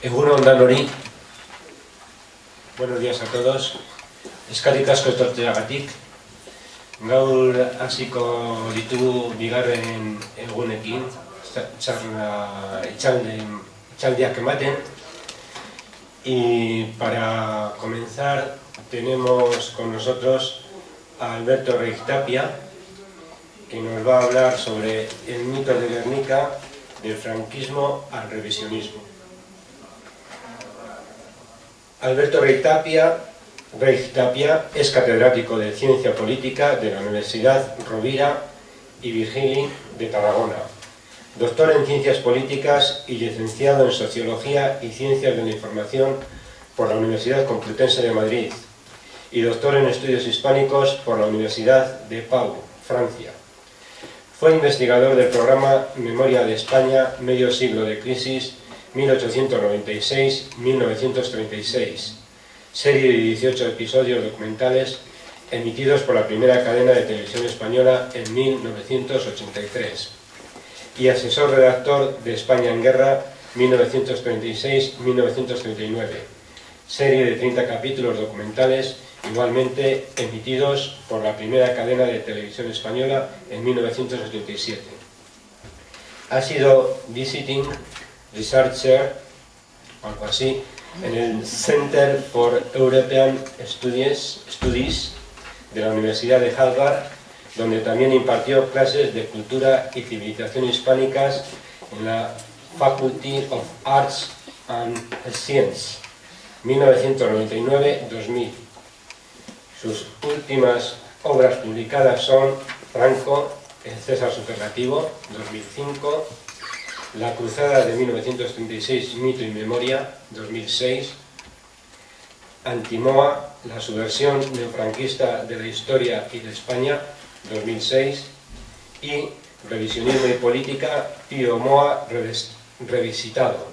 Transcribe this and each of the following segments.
Egunon danori, buenos días a todos. Eskarrik asko etortzeagatik. Gaur hasiko ditugu bigarren egunekin, txarna itxalden, itxaldiak ematen. Y para comenzar tenemos con nosotros a Alberto Tapia, que nos va a hablar sobre el mito de Guernica, del franquismo al revisionismo. Alberto Rey Tapia, es catedrático de Ciencia Política de la Universidad Rovira y Virgili de Tarragona, doctor en Ciencias Políticas y licenciado en Sociología y Ciencias de la Información por la Universidad Complutense de Madrid y doctor en Estudios Hispánicos por la Universidad de Pau, Francia. Fue investigador del programa Memoria de España, Medio Siglo de Crisis 1896-1936, serie de 18 episodios documentales emitidos por la primera cadena de televisión española en 1983, y asesor redactor de España en Guerra 1936-1939, serie de 30 capítulos documentales igualmente emitidos por la primera cadena de televisión española en 1987. Ha sido visiting researcher, algo así, en el Center for European Studies, Studies de la Universidad de Harvard, donde también impartió clases de cultura y civilización hispánicas en la Faculty of Arts and Science, 1999-2000. Sus últimas obras publicadas son Franco, El César Superlativo, 2005, la Cruzada de 1936, Mito y Memoria, 2006. Antimoa, la subversión neofranquista de la historia y de España, 2006. Y Revisionismo y Política, Pío Moa, revisitado.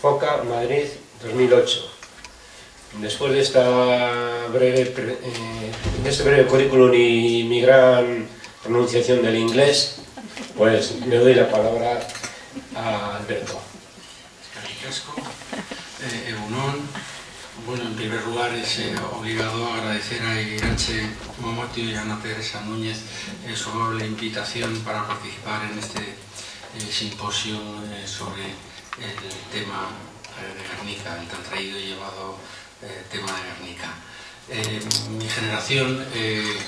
Foca, Madrid, 2008. Después de, esta breve, eh, de este breve currículum y mi gran pronunciación del inglés, pues le doy la palabra a Alberto. Escaricasco, eh, Eunón. Bueno, en primer lugar es eh, obligado a agradecer a Irache Momotio y a Ana Teresa Núñez eh, su amable invitación para participar en este eh, simposio sobre el tema de Guernica, el tan traído y llevado tema de Guernica. Mi generación,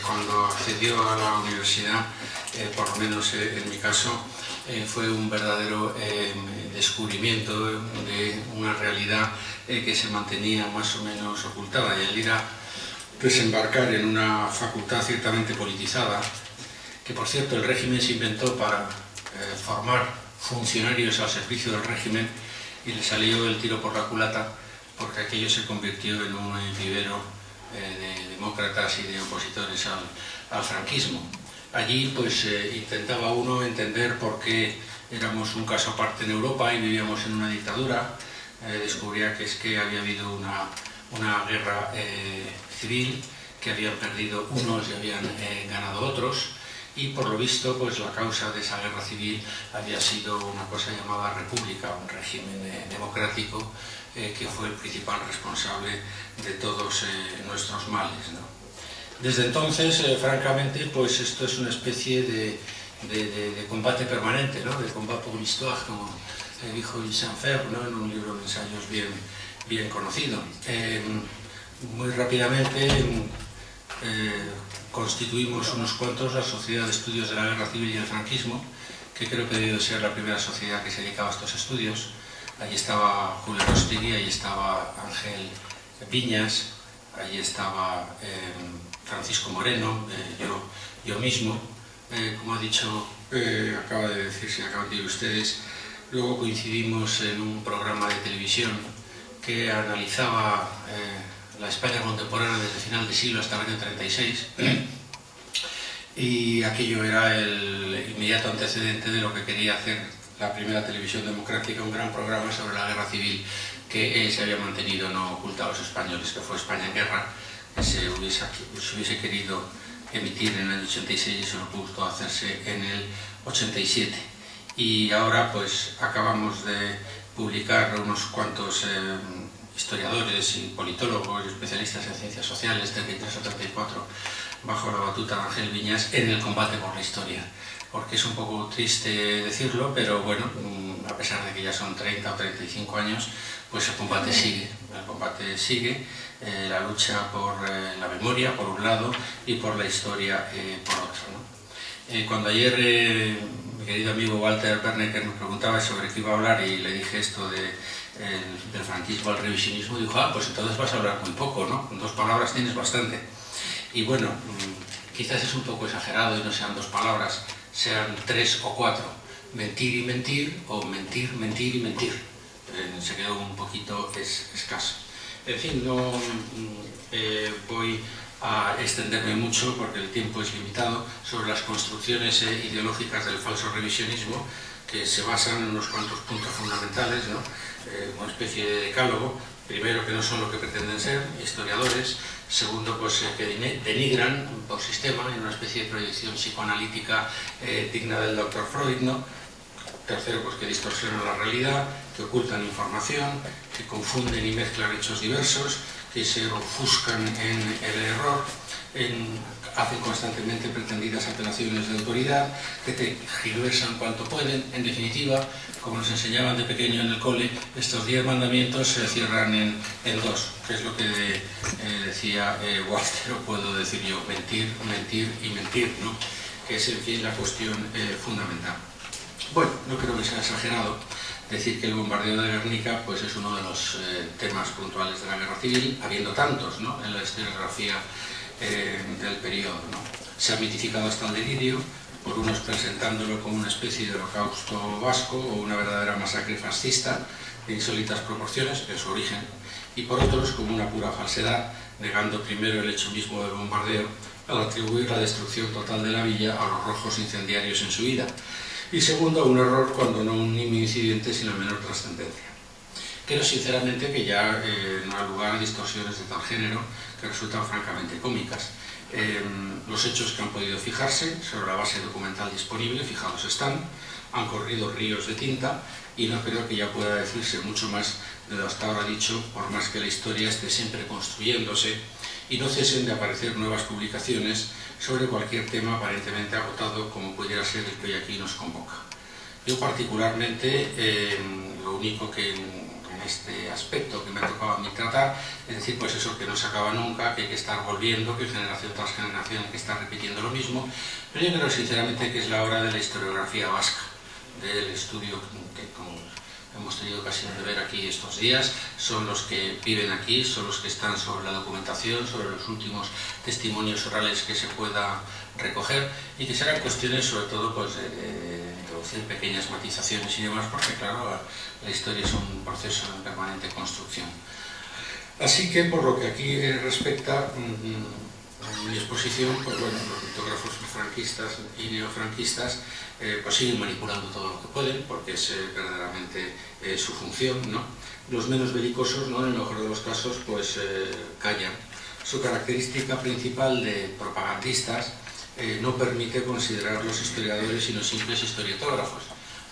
cuando accedió a la universidad, por lo menos en mi caso, eh, fue un verdadero eh, descubrimiento de una realidad eh, que se mantenía más o menos ocultada y el ir a desembarcar en una facultad ciertamente politizada, que por cierto el régimen se inventó para formar funcionarios al servicio del régimen y le salió el tiro por la culata porque aquello se convirtió en un vivero de demócratas y de opositores al franquismo. Allí pues eh, intentaba uno entender por qué éramos un caso aparte en Europa y vivíamos en una dictadura. Eh, descubría que es que había habido una, una guerra eh, civil, que habían perdido unos y habían ganado otros, y por lo visto pues la causa de esa guerra civil había sido una cosa llamada república, un régimen democrático que fue el principal responsable de todos nuestros males. ¿no? Desde entonces, eh, francamente, pues esto es una especie de, combate permanente, ¿no? de combat pour l'histoire, como dijo Lucien Fer, ¿no? en un libro de ensayos bien, bien conocido. Eh, muy rápidamente eh, constituimos unos cuantos la Sociedad de Estudios de la Guerra Civil y el Franquismo, que creo que debió ser la primera sociedad que se dedicaba a estos estudios. Allí estaba Julio Rostigui, allí estaba Ángel Viñas, allí estaba Francisco Moreno, eh, yo, yo mismo, eh, como ha dicho, eh, acaba de decirse, acaban de decir ustedes, luego coincidimos en un programa de televisión que analizaba la España contemporánea desde el final del siglo hasta el año 36 y aquello era el inmediato antecedente de lo que quería hacer la primera televisión democrática, un gran programa sobre la guerra civil que se había mantenido no oculto a los españoles, que fue España en guerra, que se hubiese, se hubiese querido emitir en el 86 y eso no pudo hacerse en el 87. Y ahora pues acabamos de publicar unos cuantos eh, historiadores y politólogos y especialistas en ciencias sociales, 33 o 34, bajo la batuta de Ángel Viñas, en el combate por la historia. Porque es un poco triste decirlo, pero bueno, mm, a pesar de que ya son 30 o 35 años, pues el combate sigue. El combate sigue, eh, la lucha por eh, la memoria, por un lado, y por la historia, eh, por otro. ¿no? cuando ayer mi querido amigo Walter Bernecker me preguntaba sobre qué iba a hablar y le dije esto de, del franquismo al revisionismo, dijo, ah, pues entonces vas a hablar muy poco, ¿no? Con dos palabras tienes bastante. Y bueno, mm, quizás es un poco exagerado y no sean dos palabras, sean tres o cuatro. Mentir y mentir, o mentir, mentir y mentir. Eh, se quedó un poquito escaso. En fin, no mm, eh, voy a extenderme mucho porque el tiempo es limitado sobre las construcciones eh, ideológicas del falso revisionismo que se basan en unos cuantos puntos fundamentales, ¿no? una especie de decálogo, primero que no son lo que pretenden ser, historiadores, segundo pues que denigran por sistema en una especie de proyección psicoanalítica eh, digna del doctor Freud, ¿no? tercero pues que distorsionan la realidad, que ocultan información, que confunden y mezclan hechos diversos, que se ofuscan en el error, en, hacen constantemente pretendidas apelaciones de autoridad, que te giluesan cuanto pueden, en definitiva, como nos enseñaban de pequeño en el cole, estos diez mandamientos se cierran en, dos, que es lo que eh, decía eh, Walter, o puedo decir yo, mentir, mentir y mentir, ¿no? que es en fin la cuestión eh, fundamental. Bueno, no creo que sea exagerado decir que el bombardeo de Guernica pues, es uno de los temas puntuales de la guerra civil, habiendo tantos ¿no? en la historiografía del periodo. Se ha mitificado hasta el delirio, por unos presentándolo como una especie de holocausto vasco o una verdadera masacre fascista de insólitas proporciones en su origen, y por otros como una pura falsedad, negando primero el hecho mismo del bombardeo al atribuir la destrucción total de la villa a los rojos incendiarios en su vida, y segundo, un error cuando no un incidente sin la menor trascendencia. Creo sinceramente que ya eh, no hay lugar a distorsiones de tal género que resultan francamente cómicas, los hechos que han podido fijarse sobre la base documental disponible, fijados están, han corrido ríos de tinta y no creo que ya pueda decirse mucho más de lo hasta ahora dicho, por más que la historia esté siempre construyéndose y no cesen de aparecer nuevas publicaciones sobre cualquier tema aparentemente agotado como pudiera ser el que hoy aquí nos convoca. Yo particularmente, lo único que este aspecto que me ha tocado a mí tratar, es decir, pues eso que no se acaba nunca, que hay que estar volviendo, que generación tras generación hay que estar repitiendo lo mismo, pero yo creo sinceramente que es la hora de la historiografía vasca, del estudio que hemos tenido ocasión de ver aquí estos días, son los que viven aquí, son los que están sobre la documentación, sobre los últimos testimonios orales que se pueda recoger y que serán cuestiones sobre todo pues, de introducir pequeñas matizaciones y demás, porque claro, la, historia es un proceso de permanente construcción. Así que por lo que aquí respecta, mi exposición, pues bueno, los litógrafos franquistas y neofranquistas eh, pues siguen manipulando todo lo que pueden, porque es eh, verdaderamente eh, su función, ¿no? Los menos belicosos, ¿no? en el mejor de los casos, pues callan. Su característica principal de propagandistas eh, no permite considerar los historiadores sino simples historiotógrafos.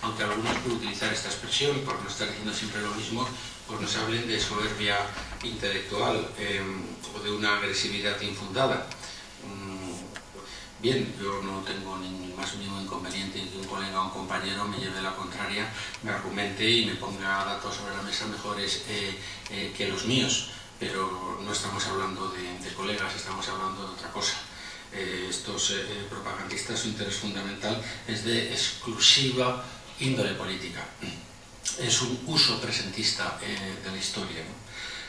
Aunque algunos por utilizar esta expresión, por no estar diciendo siempre lo mismo, pues nos hablen de soberbia intelectual eh, o de una agresividad infundada. Mm, bien, yo no tengo ni más mínimo inconveniente en que un colega o un compañero me lleve la contraria, me argumente y me ponga datos sobre la mesa mejores eh, que los míos, pero no estamos hablando de colegas, estamos hablando de otra cosa. Eh, estos eh, eh, propagandistas, su interés fundamental es de exclusiva índole política. Es un uso presentista de la historia.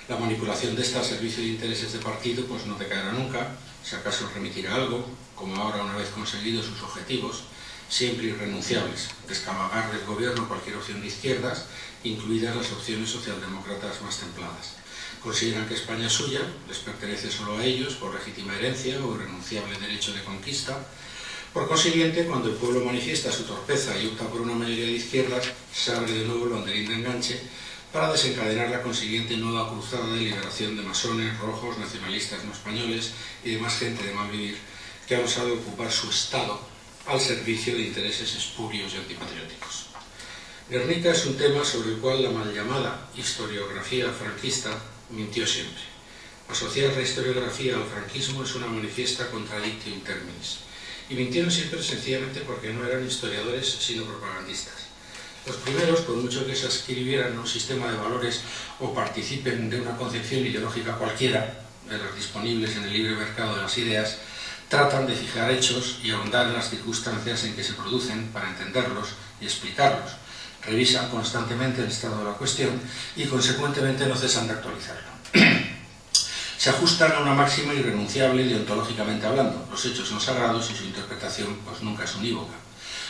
La manipulación de esta servicio de intereses de partido pues no decaerá nunca, si acaso remitirá algo, como ahora una vez conseguidos sus objetivos, siempre irrenunciables, descamagar del gobierno cualquier opción de izquierdas, incluidas las opciones socialdemócratas más templadas consideran que España es suya, les pertenece solo a ellos por legítima herencia o irrenunciable derecho de conquista. Por consiguiente, cuando el pueblo manifiesta su torpeza y opta por una mayoría de izquierdas, se abre de nuevo el banderín de enganche para desencadenar la consiguiente nueva cruzada de liberación de masones, rojos, nacionalistas no españoles y demás gente de mal vivir que ha osado ocupar su Estado al servicio de intereses espurios y antipatrióticos. Guernica es un tema sobre el cual la mal llamada historiografía franquista mintió siempre. Asociar la historiografía al franquismo es una manifiesta contradictio in terminis. Y mintieron siempre sencillamente porque no eran historiadores sino propagandistas. Los primeros, por mucho que se escribieran un sistema de valores o participen de una concepción ideológica cualquiera, de las disponibles en el libre mercado de las ideas, tratan de fijar hechos y ahondar en las circunstancias en que se producen para entenderlos y explicarlos. Revisan constantemente el estado de la cuestión y consecuentemente no cesan de actualizarlo. se ajustan a una máxima irrenunciable deontológicamente hablando. Los hechos son sagrados y su interpretación pues, nunca es unívoca.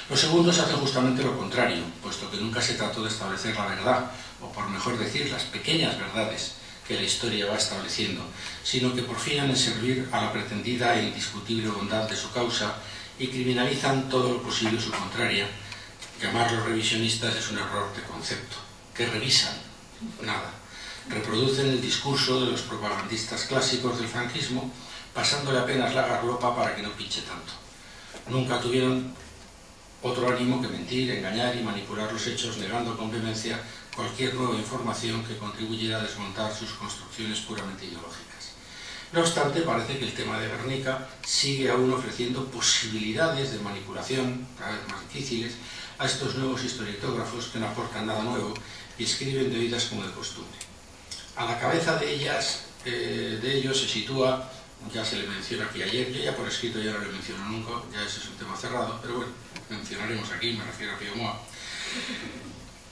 Los segundos hacen justamente lo contrario, puesto que nunca se trató de establecer la verdad, o por mejor decir, las pequeñas verdades que la historia va estableciendo, sino que porfían en servir a la pretendida e indiscutible bondad de su causa y criminalizan todo lo posible su contraria. Llamarlos revisionistas es un error de concepto. ¿Qué revisan? Nada. Reproducen el discurso de los propagandistas clásicos del franquismo, pasándole apenas la garlopa para que no pinche tanto. Nunca tuvieron otro ánimo que mentir, engañar y manipular los hechos, negando con vehemencia cualquier nueva información que contribuyera a desmontar sus construcciones puramente ideológicas. No obstante, parece que el tema de Guernica sigue aún ofreciendo posibilidades de manipulación, cada vez más difíciles, a estos nuevos historietógrafos que no aportan nada nuevo y escriben de oídas como de costumbre. A la cabeza de ellas, eh, de ellos se sitúa, ya se le menciona aquí ayer, yo ya por escrito ya no le menciono nunca, ya ese es un tema cerrado, pero bueno, mencionaremos aquí, me refiero a Pío Moa,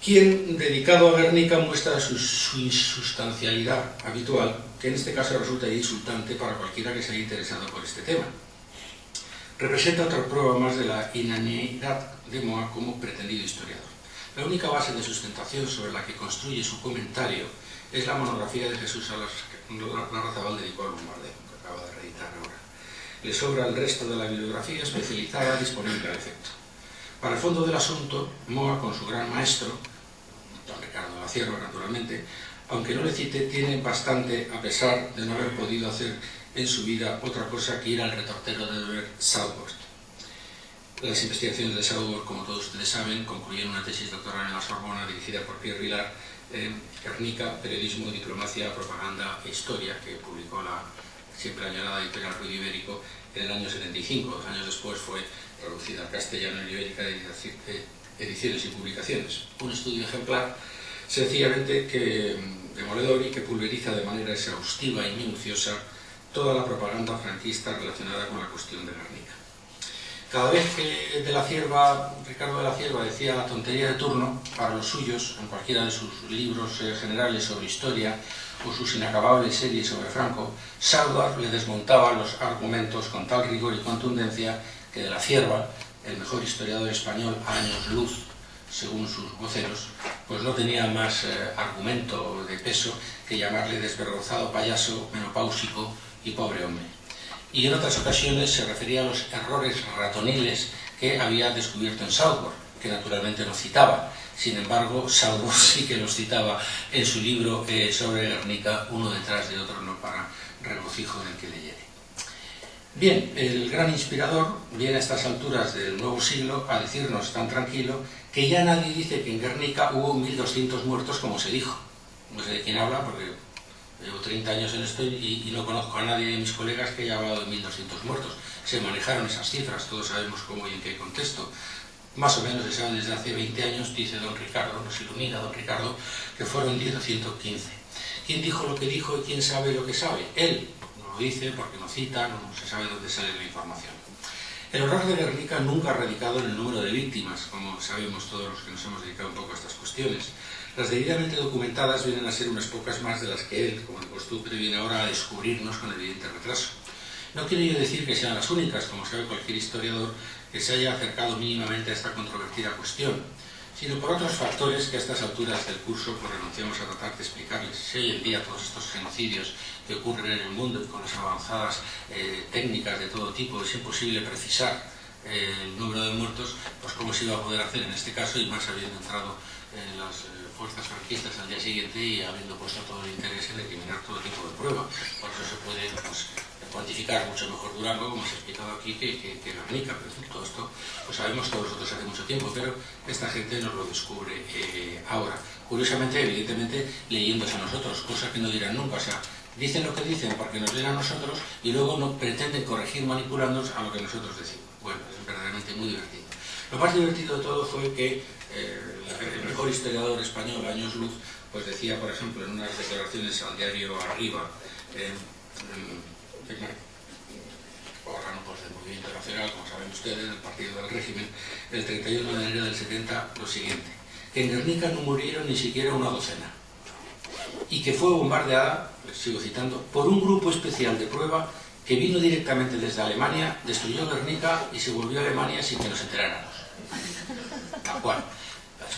quien, dedicado a Guernica, muestra su, insustancialidad habitual, que en este caso resulta insultante para cualquiera que se haya interesado por este tema. Representa otra prueba más de la inanidad de Moa como pretendido historiador. La única base de sustentación sobre la que construye su comentario es la monografía de Jesús a la Razabal dedicó al que acaba de reeditar ahora. Le sobra el resto de la bibliografía especializada disponible al efecto. Para el fondo del asunto, Moa, con su gran maestro, don Ricardo de la Cierva, naturalmente, aunque no le cite, tiene bastante, a pesar de no haber podido hacer en su vida otra cosa que ir al retortero de ver Southworth. Las investigaciones de Southworth, como todos ustedes saben, concluyeron una tesis doctoral en la Sorbona dirigida por Pierre Vilar en Guernica, Periodismo, Diplomacia, Propaganda e Historia, que publicó la siempre añorada editorial Ruido Ibérico en el año 75. Dos años después fue traducida al castellano en Ibérica de Ediciones y Publicaciones. Un estudio ejemplar, sencillamente que mm, demoledor y que pulveriza de manera exhaustiva y minuciosa toda la propaganda franquista relacionada con la cuestión de Guernica. Cada vez que de la Cierva, Ricardo de la Cierva decía la tontería de turno para los suyos, en cualquiera de sus libros eh, generales sobre historia o sus inacabables series sobre Franco, Salvar le desmontaba los argumentos con tal rigor y contundencia que de la Cierva, el mejor historiador español a años luz, según sus voceros, pues no tenía más eh, argumento de peso que llamarle desvergonzado payaso, menopáusico y pobre hombre. Y en otras ocasiones se refería a los errores ratoniles que había descubierto en Southwark, que naturalmente no citaba. Sin embargo, Southwark sí que los citaba en su libro eh, sobre Guernica, uno detrás de otro, no para regocijo del que leyere. Bien, el gran inspirador viene a estas alturas del nuevo siglo a decirnos tan tranquilo que ya nadie dice que en Guernica hubo 1.200 muertos como se dijo. No sé de quién habla porque llevo 30 años en esto y, no conozco a nadie de mis colegas que haya hablado de 1.200 muertos. Se manejaron esas cifras, todos sabemos cómo y en qué contexto. Más o menos se sabe desde hace 20 años, dice don Ricardo, nos ilumina don Ricardo, que fueron 10 o 115. ¿Quién dijo lo que dijo y quién sabe lo que sabe? Él, dice, porque no cita, no se sabe dónde sale la información. El horror de Guernica nunca ha radicado en el número de víctimas, como sabemos todos los que nos hemos dedicado un poco a estas cuestiones. Las debidamente documentadas vienen a ser unas pocas más de las que él, como de costumbre, viene ahora a descubrirnos con evidente retraso. No quiero yo decir que sean las únicas, como sabe cualquier historiador, que se haya acercado mínimamente a esta controvertida cuestión, sino por otros factores que a estas alturas del curso pues, renunciamos a tratar de explicarles. Si hoy en día todos estos genocidios que ocurren en el mundo y con las avanzadas eh, técnicas de todo tipo es imposible precisar eh, el número de muertos, pues cómo se iba a poder hacer en este caso y más habiendo entrado en las eh, fuerzas franquistas al día siguiente y habiendo puesto todo el interés en eliminar todo tipo de pruebas. Por eso se puede pues, cuantificar mucho mejor Durango, como se ha explicado aquí, que, que, que Guernica, pero todo esto lo sabemos todos nosotros hace mucho tiempo, pero esta gente nos lo descubre eh, ahora. Curiosamente, evidentemente, leyéndose a nosotros, cosa que no dirán nunca, o sea, dicen lo que dicen porque nos leen a nosotros y luego no pretenden corregir manipulándonos a lo que nosotros decimos. Verdaderamente muy divertido. Lo más divertido de todo fue que eh, el mejor historiador español, Años Luz, pues decía, por ejemplo, en unas declaraciones al diario Arriba, eh, órgano pues, del movimiento nacional, como saben ustedes, del partido del régimen, el 31 de enero del 70, lo siguiente, que en Guernica no murieron ni siquiera una docena, y que fue bombardeada, les sigo citando, por un grupo especial de prueba que vino directamente desde Alemania, destruyó Guernica y se volvió a Alemania sin que nos enteráramos. Tal cual.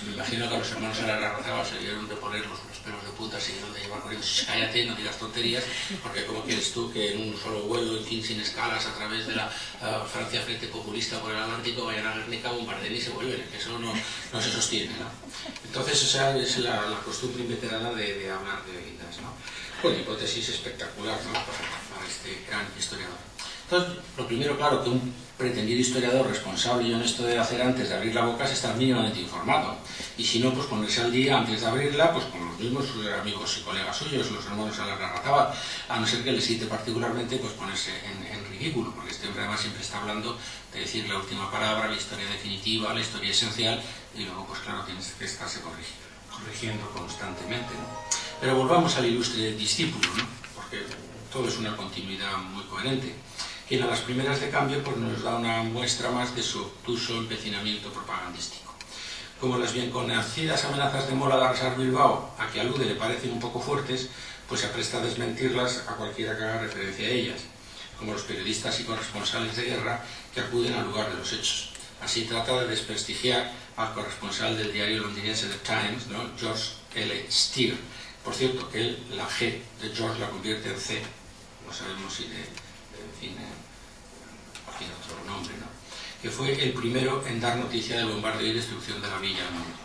Me imagino que a los hermanos Ararrazábal se dieron de poner los, los pelos de punta y de llevar corriendo. Cállate, no digas tonterías, porque ¿cómo quieres tú que en un solo vuelo, en fin, sin escalas, a través de la uh, Francia Frente Populista por el Atlántico, vayan a Guernica, bombardeen y se vuelven? Que eso no, no se sostiene, ¿no? Entonces, esa es la, costumbre inveterada de, hablar de vidas, ¿no? Bueno, hipótesis espectacular, ¿no? Para este gran historiador. Entonces, lo primero, claro, que un pretendido historiador responsable y honesto de hacer antes de abrir la boca es estar mínimamente informado. Y si no, pues ponerse al día antes de abrirla, pues con los mismos amigos y colegas suyos, los hermanos a la Garrataba, a no ser que les cite particularmente, pues ponerse en, en, ridículo, porque este hombre además siempre está hablando de decir la última palabra, la historia definitiva, la historia esencial, y luego, pues claro, tienes que estarse corrigiendo, corrigiendo constantemente. ¿no? Pero volvamos al ilustre discípulo, ¿no? porque todo es una continuidad muy coherente quien a las primeras de cambio pues, nos da una muestra más de su obtuso empecinamiento propagandístico. Como las bien conocidas amenazas de Mola de arrasar Bilbao, a que alude le parecen un poco fuertes, pues se apresta a desmentirlas a cualquiera que haga referencia a ellas, como los periodistas y corresponsales de guerra que acuden al lugar de los hechos. Así trata de desprestigiar al corresponsal del diario londinense The Times, ¿no? George L. Steer. Por cierto, que él la G de George la convierte en C, sabemos si de, en fin, cualquier otro nombre, ¿no? que fue el primero en dar noticia del bombardeo y destrucción de la villa al mundo.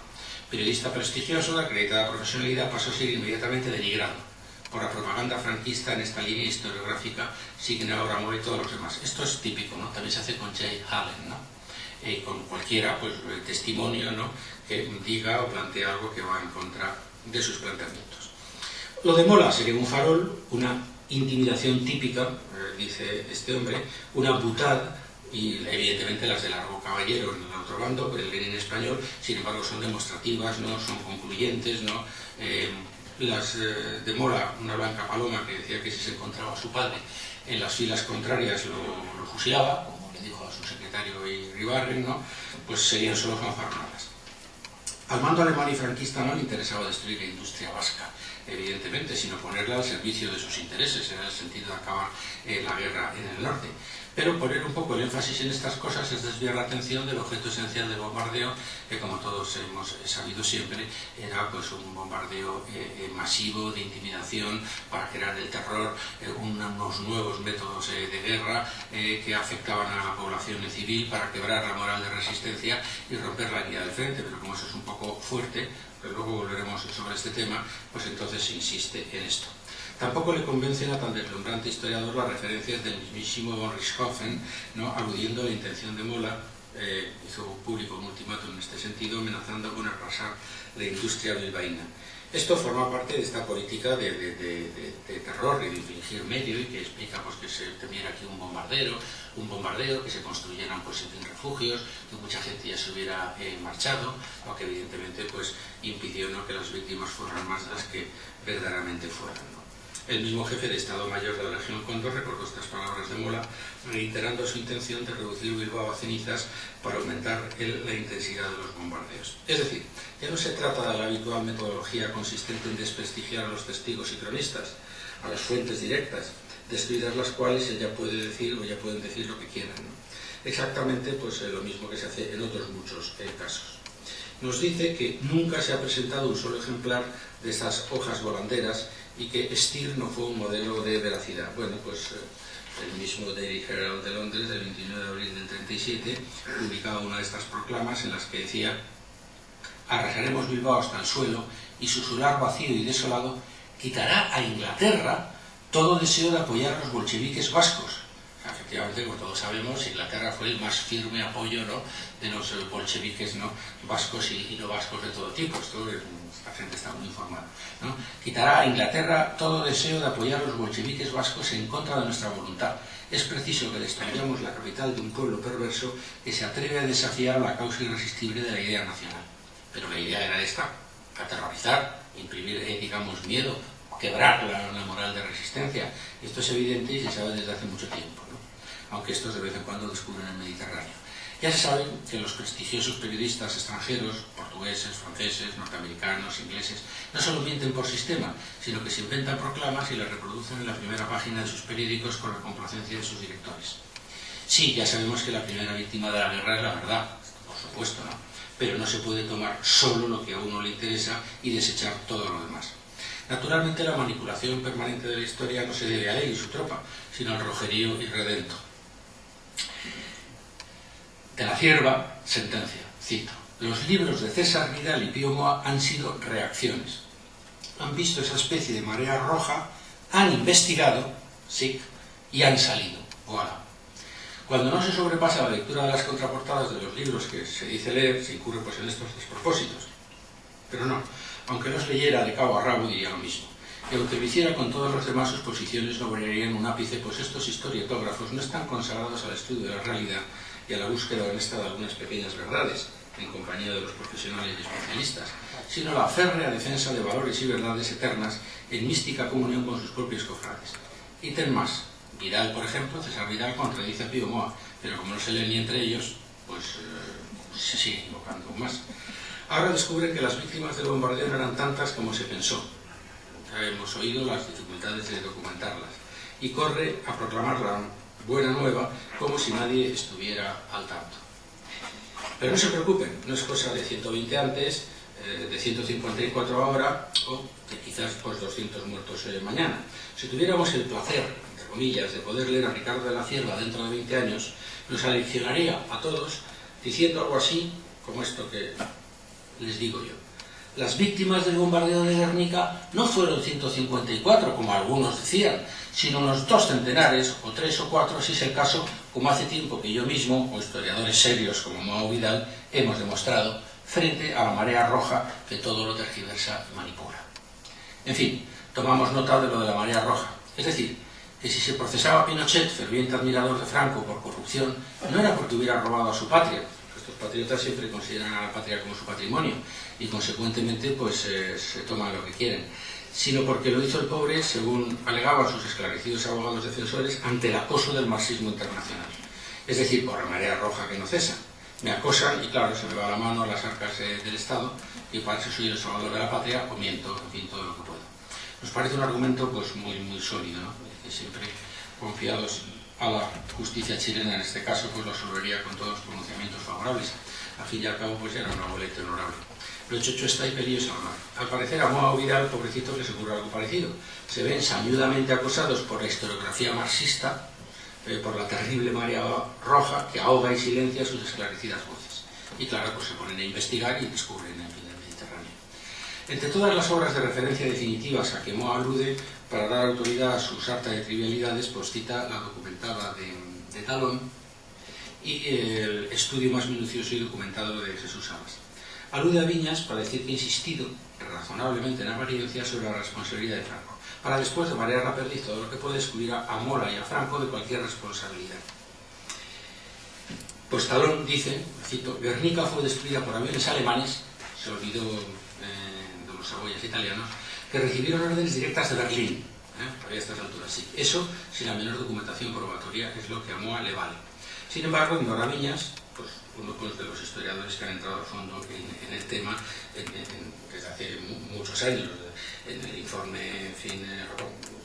Periodista prestigioso, de acreditada profesionalidad, pasó a ser inmediatamente denigrado por la propaganda franquista en esta línea historiográfica, siguen ahora y todos los demás. Esto es típico, ¿no? También se hace con Jay Hallen, ¿no? Eh, con cualquiera, pues, testimonio, ¿no? Que diga o plantea algo que va en contra de sus planteamientos. Lo de Mola sería un farol, una intimidación típica, eh, dice este hombre, una butad, y evidentemente las de largo caballero en el otro bando, pero el Lenin español, sin embargo son demostrativas, no son concluyentes, no eh, las eh, de Mola, una blanca paloma que decía que si se encontraba a su padre en las filas contrarias lo, lo como le dijo a su secretario Iribarren, ¿no? pues serían solo fanfarronadas. Al mando alemán y franquista no le interesaba destruir la industria vasca, evidentemente, sino ponerla al servicio de sus intereses, en el sentido de acabar eh, la guerra en el norte. Pero poner un poco el énfasis en estas cosas es desviar la atención del objeto esencial del bombardeo, que como todos hemos sabido siempre, era pues un bombardeo eh, eh, masivo de intimidación para crear el terror, unos nuevos métodos de guerra que afectaban a la población civil para quebrar la moral de resistencia y romper la guía del frente, pero como eso es un poco fuerte, pero luego volveremos sobre este tema, pues entonces insiste en esto. Tampoco le convencen a tan deslumbrante historiador las referencias del mismísimo von Richthofen, ¿no? aludiendo a la intención de Mola, eh, hizo público un ultimátum en este sentido, amenazando con arrasar la industria bilbaína. Esto forma parte de esta política de, terror y de infligir medio y que explica pues, que se temiera aquí un bombardero, un bombardeo, que se construyeran pues, en fin, refugios, que mucha gente ya se hubiera eh, marchado, lo que evidentemente pues, impidió ¿no? que las víctimas fueran más las que verdaderamente fueran. ¿no? El mismo jefe de Estado Mayor de la Región Condor recordó estas palabras de Mola, reiterando su intención de reducir Bilbao a cenizas para aumentar el, la intensidad de los bombardeos. Es decir, ya no se trata de la habitual metodología consistente en desprestigiar a los testigos y cronistas, a las fuentes directas, destruidas las cuales ella puede decir o ya pueden decir lo que quieran. Exactamente pues, eh, lo mismo que se hace en otros muchos eh, casos. Nos dice que nunca se ha presentado un solo ejemplar de esas hojas volanderas y que Steer no fue un modelo de veracidad. Bueno, pues eh, el mismo Daily Herald de Londres, del 29 de abril del 37, publicaba una de estas proclamas en las que decía arrasaremos Bilbao hasta el suelo y su solar vacío y desolado quitará a Inglaterra todo deseo de apoyar a los bolcheviques vascos. Efectivamente, como todos sabemos, Inglaterra fue el más firme apoyo de los eh, bolcheviques ¿no? vascos y, no vascos de todo tipo. Esto, la gente está muy informada. Quitará a Inglaterra todo deseo de apoyar a los bolcheviques vascos en contra de nuestra voluntad. Es preciso que destruyamos la capital de un pueblo perverso que se atreve a desafiar la causa irresistible de la idea nacional. Pero la idea era esta, aterrorizar, imprimir, eh, digamos, miedo, quebrar la, moral de resistencia. Esto es evidente y se sabe desde hace mucho tiempo, ¿no? aunque estos de vez en cuando descubren el Mediterráneo. Ya se sabe que los prestigiosos periodistas extranjeros, portugueses, franceses, norteamericanos, ingleses, no solo mienten por sistema, sino que se inventan proclamas y las reproducen en la primera página de sus periódicos con la complacencia de sus directores. Sí, ya sabemos que la primera víctima de la guerra es la verdad, por supuesto, ¿no? Pero no se puede tomar solo lo que a uno le interesa y desechar todo lo demás. Naturalmente la manipulación permanente de la historia no se debe a él y su tropa, sino al rojerío irredento. De la cierva, sentencia, cito, los libros de César Vidal y Pío Moa han sido reacciones. Han visto esa especie de marea roja, han investigado, sí, y han salido. Voilà. Cuando no se sobrepasa la lectura de las contraportadas de los libros que se dice leer, se incurre pues en estos despropósitos. Pero no, aunque los leyera de cabo a rabo diría lo mismo. Y aunque lo hiciera con todas las demás sus posiciones no brillarían un ápice, pues estos historiotógrafos no están consagrados al estudio de la realidad y a la búsqueda honesta de algunas pequeñas verdades, en compañía de los profesionales y especialistas, sino la férrea defensa de valores y verdades eternas en mística comunión con sus propios cofrades. Y ten más, Vidal, por ejemplo, César Vidal contradice a Pío Moa, pero como no se leen ni entre ellos, pues eh, se sigue equivocando más. Ahora descubren que las víctimas del bombardeo no eran tantas como se pensó. Ya hemos oído las dificultades de documentarlas. Y corre a proclamar la buena nueva como si nadie estuviera al tanto. Pero no se preocupen, no es cosa de 120 antes, eh, de 154 ahora o de quizás pues 200 muertos eh, mañana. Si tuviéramos el placer, entre comillas, de poder leer a Ricardo de la Cierva dentro de 20 años, nos aleccionaría a todos diciendo algo así como esto que les digo yo. Las víctimas del bombardeo de Guernica no fueron 154, como algunos decían, sino unos dos centenares, o tres o cuatro, si es el caso, como hace tiempo que yo mismo, o historiadores serios como Mao Vidal, hemos demostrado, frente a la marea roja que todo lo tergiversa y manipula. En fin, tomamos nota de lo de la marea roja. Es decir, que si se procesaba a Pinochet, ferviente admirador de Franco, por corrupción, no era porque hubiera robado a su patria, patriotas siempre consideran a la patria como su patrimonio y consecuentemente pues eh, se toman lo que quieren, sino porque lo hizo el pobre, según alegaban sus esclarecidos abogados defensores, ante el acoso del marxismo internacional. Es decir, por la marea roja que no cesa. Me acosan y claro, se me va la mano a las arcas del Estado y para eso soy el salvador de la patria o miento, en todo lo que puedo. Nos parece un argumento pues muy, muy sólido, ¿no? siempre confiados a la justicia chilena en este caso pues lo resolvería con todos los pronunciamientos favorables. Al fin y al cabo pues era una boleta honorable. Pero Chocho está y peligroso Al parecer a Moa Vidal, pobrecito, le se ocurre algo parecido. Se ven sañudamente acosados por la historiografía marxista, eh, por la terrible marea roja que ahoga y silencia sus esclarecidas voces. Y claro, pues se ponen a investigar y descubren el Mediterráneo. Entre todas las obras de referencia definitivas a que Moa alude, para dar autoridad a su sarta de trivialidades, pues cita la documentada de, de Talón y el estudio más minucioso y documentado de Jesús Amas. Alude a Viñas para decir que ha insistido razonablemente en apariencia sobre la responsabilidad de Franco, para después de marear la todo lo que puede excluir a Mola y a Franco de cualquier responsabilidad. Pues Talón dice, cito, Guernica fue destruida por aviones alemanes, se olvidó eh, de los cebollas italianos, que recibieron órdenes directas de Berlín, ¿eh? a estas alturas, sí. Eso, sin la menor documentación probatoria, es lo que a Moa le vale. Sin embargo, en Viñas, pues, uno pues, de los historiadores que han entrado a fondo en, el tema desde hace muchos años, en el informe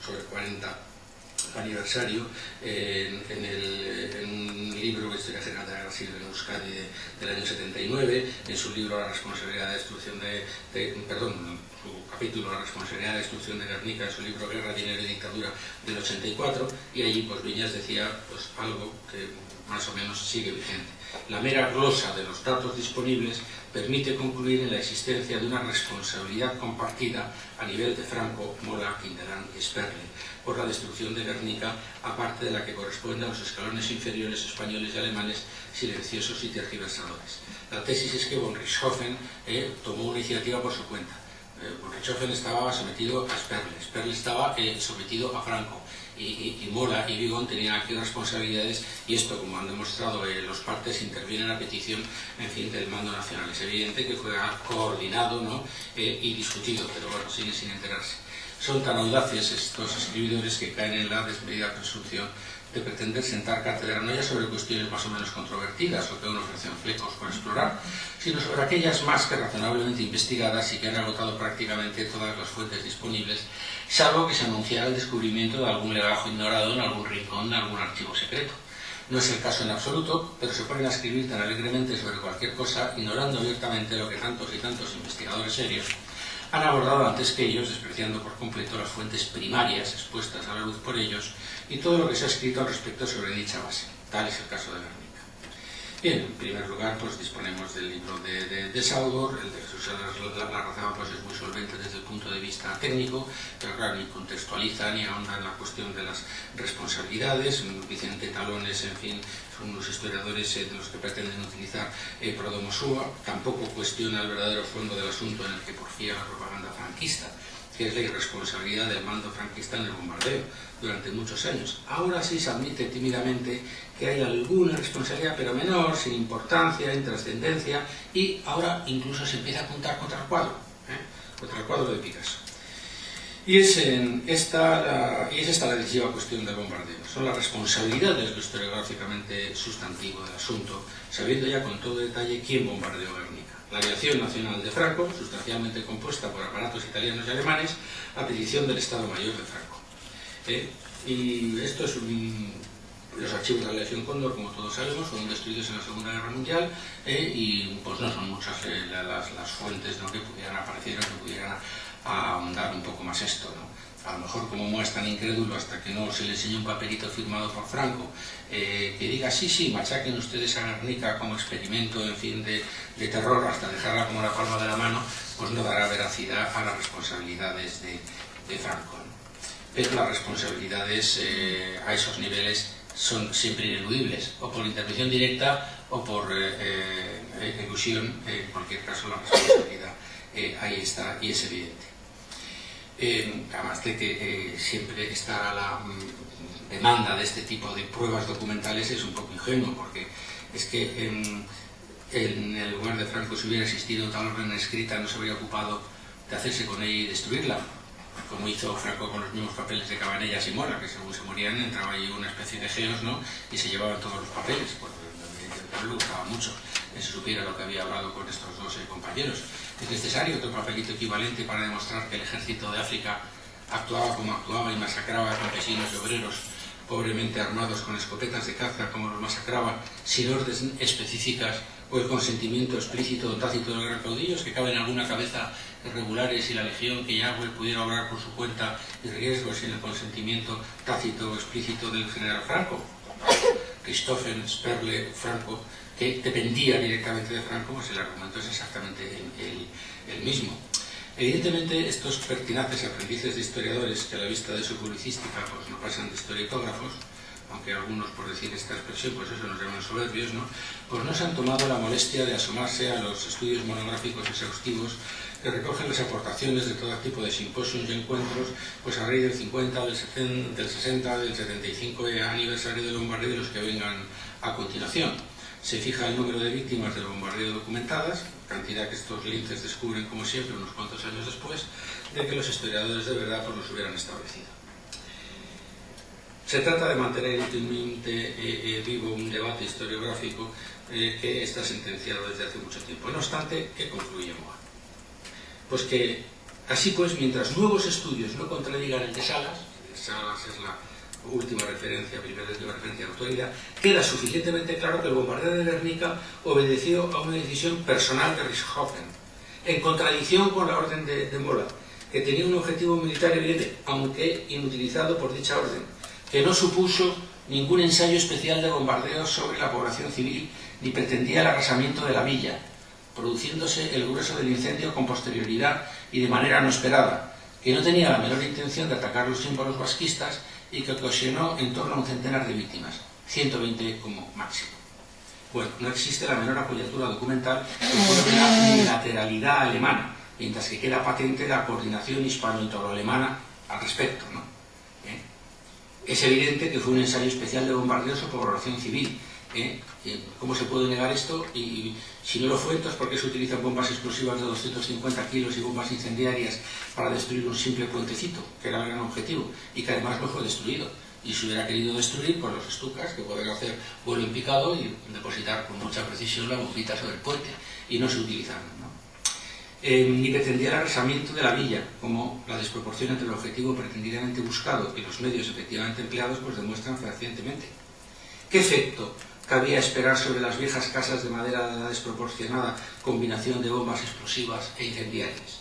sobre 40 aniversario en, un libro de Historia General de la en Euskadi del año 79, en su libro La responsabilidad de destrucción de, perdón, su capítulo La responsabilidad de destrucción de Guernica, en su libro Guerra, Dinero y Dictadura del 84, y allí pues Viñas decía pues algo que más o menos sigue vigente. La mera glosa de los datos disponibles permite concluir en la existencia de una responsabilidad compartida a nivel de Franco, Mola, Quinterán y Sperle por la destrucción de Guernica, aparte de la que corresponde a los escalones inferiores españoles y alemanes silenciosos y tergiversadores. La tesis es que von Richthofen eh, tomó una iniciativa por su cuenta. Eh, von Richthofen estaba sometido a Sperle, Sperle estaba eh, sometido a Franco, y, Mola y Vigón tenían aquí responsabilidades y esto, como han demostrado eh, los partes, intervienen a petición en fin, del mando nacional. Es evidente que fue coordinado ¿no? Y discutido, pero bueno, siguen sin enterarse. Son tan audaces estos escribidores que caen en la desmedida presunción de pretender sentar cátedra no ya sobre cuestiones más o menos controvertidas o que aún ofrecen flecos por explorar, sino sobre aquellas más que razonablemente investigadas y que han agotado prácticamente todas las fuentes disponibles, salvo que se anunciara el descubrimiento de algún legajo ignorado en algún rincón de algún archivo secreto. No es el caso en absoluto, pero se ponen a escribir tan alegremente sobre cualquier cosa, ignorando abiertamente lo que tantos y tantos investigadores serios han abordado antes que ellos, despreciando por completo las fuentes primarias expuestas a la luz por ellos y todo lo que se ha escrito al respecto sobre dicha base. Tal es el caso de Guernica. Bien, en primer lugar, pues disponemos del libro de, de, de Saudor, el de Jesús la, pues, es muy solvente desde el punto de vista técnico, pero claro, ni contextualiza ni ahonda en la cuestión de las responsabilidades. Vicente Talones, en fin, son unos historiadores eh, de los que pretenden utilizar eh, Prodomosúa, tampoco cuestiona el verdadero fondo del asunto en el que porfía la propaganda franquista que es la irresponsabilidad del mando franquista en el bombardeo durante muchos años. Ahora sí se admite tímidamente que hay alguna responsabilidad, pero menor, sin importancia, en trascendencia, y ahora incluso se empieza a apuntar contra el cuadro, ¿eh? contra el cuadro de Picasso. Y es, en esta, la, y es esta la decisiva cuestión del bombardeo. Son las responsabilidades lo historiográficamente sustantivo del asunto, sabiendo ya con todo detalle quién bombardeó Guernica la aviación nacional de Franco, sustancialmente compuesta por aparatos italianos y alemanes, a petición del Estado Mayor de Franco. Eh, y esto es un, los archivos de la Legión Cóndor, como todos sabemos, fueron destruidos en la Segunda Guerra Mundial eh, y pues no son muchas eh, las, fuentes ¿no? que pudieran aparecer o que pudieran ahondar un poco más esto. ¿no? A lo mejor como Moa es tan incrédulo hasta que no se le enseñe un papelito firmado por Franco, eh, que diga sí, sí, machaquen ustedes a Guernica como experimento, en fin, de, terror hasta dejarla como la palma de la mano, pues no dará veracidad a las responsabilidades de, Franco. Pero las responsabilidades eh, a esos niveles son siempre ineludibles, o por intervención directa o por eh, eh ejecución, en cualquier caso la responsabilidad eh, ahí está y es evidente. Eh, además de que eh, siempre está la mm, demanda de este tipo de pruebas documentales es un poco ingenuo, porque es que en, el lugar de Franco si hubiera existido tal orden escrita no se habría ocupado de hacerse con ella y destruirla, como hizo Franco con los mismos papeles de Cabanellas y Mora, que según se morían entraba ahí una especie de geos ¿no? y se llevaban todos los papeles, porque le gustaba mucho se supiera lo que había hablado con estos dos eh, compañeros es necesario otro papelito equivalente para demostrar que el ejército de África actuaba como actuaba y masacraba a campesinos y obreros pobremente armados con escopetas de caza como los masacraba sin órdenes específicas o el consentimiento explícito o tácito de los gran caudillos que cabe en alguna cabeza irregulares y la legión que Yahweh pudiera obrar por su cuenta y riesgos sin el consentimiento tácito o explícito del general Franco. Christophen, Sperle, Franco que dependía directamente de Franco, pues el argumento es exactamente el, mismo. Evidentemente, estos pertinaces aprendices de historiadores, que a la vista de su publicística pues, no pasan de historietógrafos, aunque algunos, por decir esta expresión, pues eso nos llaman soberbios, ¿no? pues no se han tomado la molestia de asomarse a los estudios monográficos exhaustivos que recogen las aportaciones de todo tipo de simposios y encuentros pues a raíz del 50, del 60, del 60, del 75 aniversario del bombardeo de los que vengan a continuación se fija el número de víctimas del bombardeo documentadas, cantidad que estos linces descubren, como siempre, unos cuantos años después, de que los historiadores de verdad pues, los hubieran establecido. Se trata de mantener inútilmente eh, eh, vivo un debate historiográfico eh, que está sentenciado desde hace mucho tiempo. No obstante, ¿qué concluye Moa? Pues que, así pues, mientras nuevos estudios no contradigan el de Salas, Salas es la última referencia, primera última referencia de autoridad, queda suficientemente claro que el bombardeo de Guernica obedeció a una decisión personal de Richthofen, en contradicción con la orden de, de Mola, que tenía un objetivo militar evidente, aunque inutilizado por dicha orden, que no supuso ningún ensayo especial de bombardeo sobre la población civil ni pretendía el arrasamiento de la villa, produciéndose el grueso del incendio con posterioridad y de manera no esperada, que no tenía la menor intención de atacar los símbolos vasquistas y que ocasionó en torno a un centenar de víctimas, 120 como máximo. Bueno, no existe la menor apoyatura documental de la unilateralidad alemana, mientras que queda patente la coordinación hispano-italo-alemana al respecto. ¿no? Es evidente que fue un ensayo especial de bombardeo sobre población civil, ¿Eh? ¿Cómo se puede negar esto? Y si no lo fue, entonces ¿por qué se utilizan bombas explosivas de 250 kilos y bombas incendiarias para destruir un simple puentecito, que era el gran objetivo, y que además no fue destruido? Y se hubiera querido destruir por los estucas, que pueden hacer vuelo en picado y depositar con mucha precisión la bombita sobre el puente, y no se utilizaron. ¿no? Eh, ni pretendía el arrasamiento de la villa, como la desproporción entre el objetivo pretendidamente buscado y los medios efectivamente empleados pues demuestran fehacientemente. ¿Qué efecto cabía esperar sobre las viejas casas de madera de la desproporcionada combinación de bombas explosivas e incendiarias.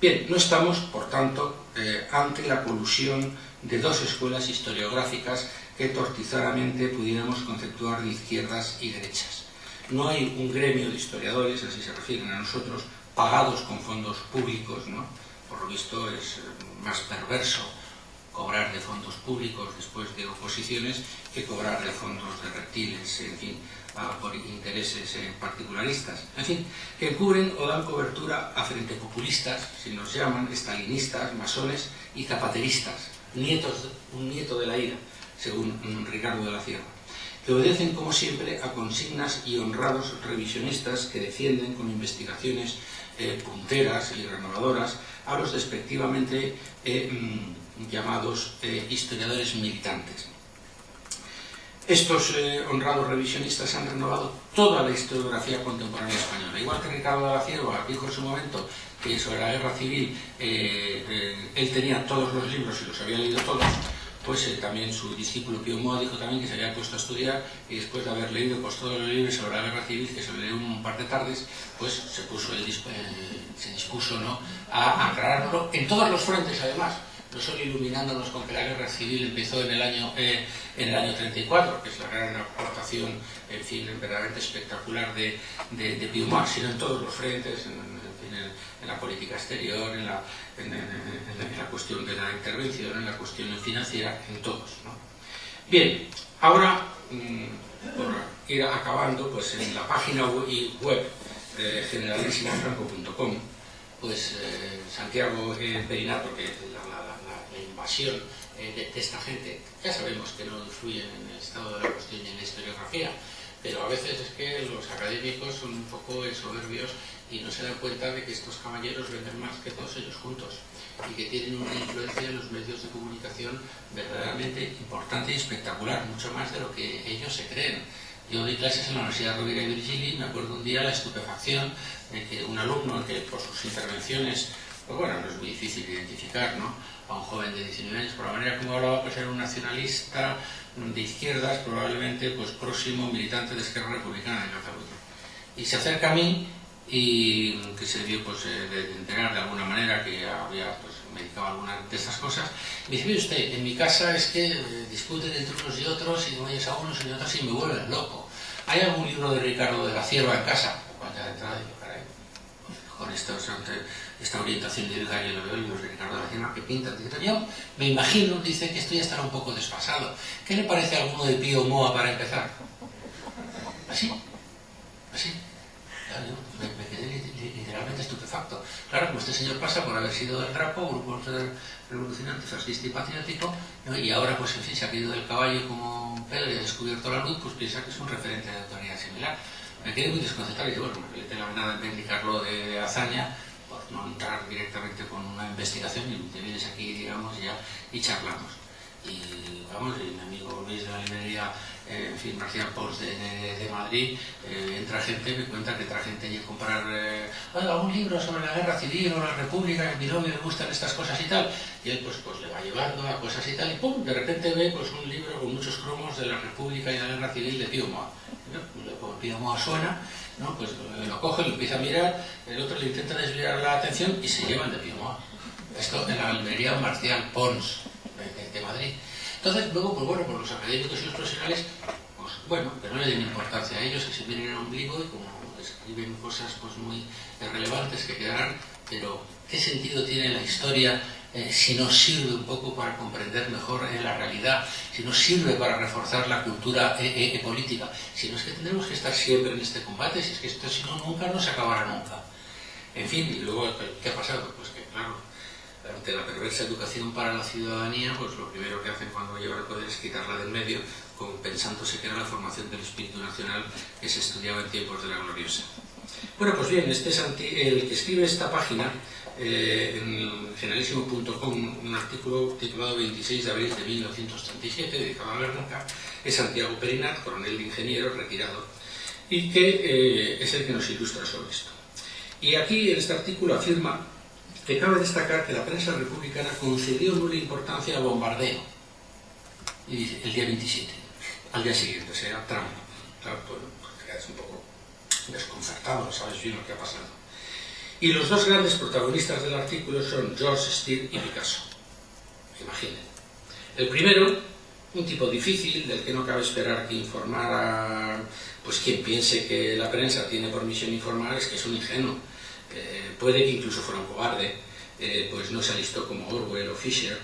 Bien, no estamos, por tanto, eh, ante la colusión de dos escuelas historiográficas que tortizaramente pudiéramos conceptuar de izquierdas y derechas. No hay un gremio de historiadores, así se refieren a nosotros, pagados con fondos públicos, ¿no? por lo visto es más perverso cobrar de fondos públicos después de oposiciones que cobrar de fondos de reptiles, en fin, por intereses eh, particularistas. En fin, que cubren o dan cobertura a frente populistas, si nos llaman, estalinistas, masones y zapateristas, nietos, un nieto de la ira, según Ricardo de la Sierra, que obedecen, como siempre, a consignas y honrados revisionistas que defienden con investigaciones eh, punteras y renovadoras a los despectivamente eh, mm, llamados eh, historiadores militantes. Estos eh, honrados revisionistas han renovado toda la historiografía contemporánea española. Igual que Ricardo de la Cierva dijo en su momento que sobre la guerra civil él tenía todos los libros y los había leído todos, pues también su discípulo Pío Moa dijo también que se había puesto a estudiar y después de haber leído pues, todos los libros sobre la guerra civil, que se leyó un par de tardes, pues se, puso el, se dispuso ¿no? a aclararlo en todos los frentes además, no solo iluminándonos con que la guerra civil empezó en el año, eh, en el año 34, que es la gran aportación, en fin, verdaderamente espectacular de, de, de sino en todos los frentes, en, la política exterior, en la, en, la, cuestión de la intervención, en la cuestión financiera, en todos. Bien, ahora, mm, por ir acabando, pues en la página web eh, generalissimofranco.com, pues Santiago eh, Perinato, que invasión eh, de, esta gente. Ya sabemos que no influyen en el estado de la cuestión y en la historiografía, pero a veces es que los académicos son un poco soberbios y no se dan cuenta de que estos caballeros venden más que todos ellos juntos y que tienen una influencia en los medios de comunicación verdaderamente importante y espectacular, mucho más de lo que ellos se creen. Yo di clases en la Universidad Rovira y Virgili me acuerdo un día la estupefacción de que un alumno que por sus intervenciones, pues bueno, no es muy difícil identificar, ¿no? a un joven de 19 años, por la manera como hablaba, pues era un nacionalista de izquierdas, probablemente pues próximo militante de Esquerra Republicana de Cataluña. Y se acerca a mí y que se debió pues, eh, de enterar de alguna manera que había pues, medicado alguna de estas cosas. Me dice, mire usted, en mi casa es que eh, discuten entre unos y otros y no oyes a unos y otros y me vuelven loco. ¿Hay algún libro de Ricardo de la Cierva en casa? Cuando entrada, digo, caray, con estos esta orientación ideológica yo lo veo y los de Ricardo García que pintan. Yo me imagino, dice, que esto ya estará un poco desfasado. ¿Qué le parece a alguno de Pío Moa para empezar? Así, así. Me, quedé literalmente estupefacto. Claro, como este señor pasa por haber sido del Rapo, grupo revolucionante, fascista y patriótico, y ahora, pues en fin, se ha caído del caballo como Pedro y ha descubierto la luz, pues piensa que es un referente de autoridad similar. Me quedé muy desconcertado y bueno, me quedé la nada de indicarlo de hazaña, no entrar directamente con una investigación y te vienes aquí, digamos, ya, y charlamos. Y vamos, y mi amigo Luis de la librería, eh, en fin, Marcial Pons de, Madrid, eh, entra gente, me cuenta que entra gente a comprar eh, algún libro sobre la guerra civil o la república, que a mi novio le gustan estas cosas y tal, y él pues, pues le va llevando a cosas y tal, y pum, de repente ve pues un libro con muchos cromos de la república y la guerra civil de Pío Moa. Como Pío Moa suena, ¿no? pues lo coge, lo empieza a mirar, el otro le intenta desviar la atención y se llevan de Piomoa. Esto en la librería Marcial Pons Madrid. Entonces, luego, pues bueno, por los académicos y los profesionales, pues bueno, que no le den importancia a ellos, que se vienen en ombligo y como escriben cosas pues muy relevantes que quedarán, pero ¿qué sentido tiene la historia eh, si no sirve un poco para comprender mejor eh, la realidad, si no sirve para reforzar la cultura eh, política, si no es que tendremos que estar siempre en este combate, si es que esto si no nunca no se acabará nunca. En fin, y luego, ¿qué ha pasado? Pues que claro, ante la perversa educación para la ciudadanía, pues lo primero que hacen cuando llevan el poder es quitarla del medio, pensándose que era la formación del espíritu nacional que se estudiaba en tiempos de la gloriosa. Bueno, pues bien, este es el que escribe esta página eh, en generalísimo.com un artículo titulado 26 de abril de 1937, dedicado a Guernica, es Santiago Perinat, coronel de ingeniero retirado, y que eh, es el que nos ilustra sobre esto. Y aquí en este artículo afirma que cabe destacar que la prensa republicana concedió nula importancia al bombardeo, y el día 27, al día siguiente, o sea, Trump. Claro, bueno, pues un poco desconcertado, sabes bien lo que ha pasado. Y los dos grandes protagonistas del artículo son George Steele y Picasso. Imaginen. El primero, un tipo difícil, del que no cabe esperar que informara, pues quien piense que la prensa tiene por misión informar es que es un ingenuo. Eh, puede que incluso fuera un cobarde, eh, pues no se alistó como Orwell o Fisher,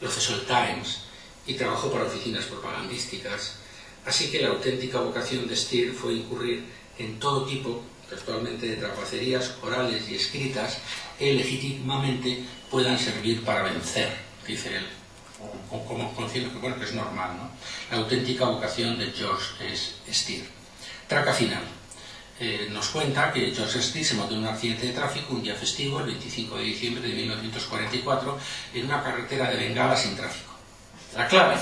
lo cesó el Times y trabajó para oficinas propagandísticas. Así que la auténtica vocación de Steele fue incurrir en todo tipo textualmente de trapacerías orales y escritas que legítimamente puedan servir para vencer, dice él, como, como que, bueno, que es normal. ¿no? La auténtica vocación de George es Steer. Traca final. Eh, nos cuenta que George Steer se montó en un accidente de tráfico un día festivo, el 25 de diciembre de 1944, en una carretera de Bengala sin tráfico. La clave,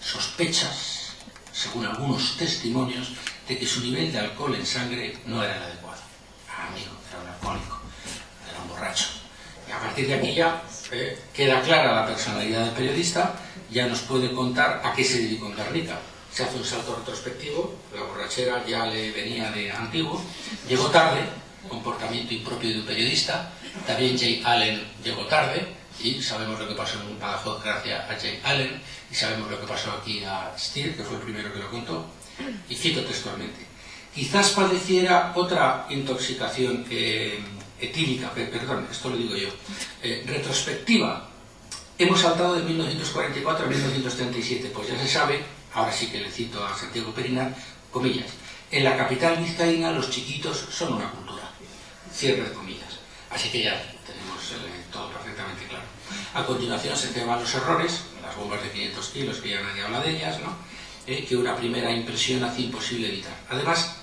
sospechas, según algunos testimonios, de que su nivel de alcohol en sangre no era el adecuado. Ah, amigo, era un alcohólico, era un borracho. Y a partir de aquí ya eh, queda clara la personalidad del periodista, ya nos puede contar a qué se dedicó en Guernica. Se hace un salto retrospectivo, la borrachera ya le venía de antiguo, llegó tarde, comportamiento impropio de un periodista, también Jay Allen llegó tarde, y sabemos lo que pasó en Badajoz gracias a Jay Allen, y sabemos lo que pasó aquí a Steele, que fue el primero que lo contó, y cito textualmente, quizás padeciera otra intoxicación eh, etílica, perdón, esto lo digo yo, eh, retrospectiva. Hemos saltado de 1944 a 1937, pues ya se sabe, ahora sí que le cito a Santiago Perinar, comillas, en la capital vizcaína los chiquitos son una cultura, cierre de comillas. Así que ya tenemos eh, todo perfectamente claro. A continuación se teman los errores, las bombas de 500 kilos, que ya nadie habla de ellas, ¿no? Eh, que una primera impresión hace imposible evitar. Además,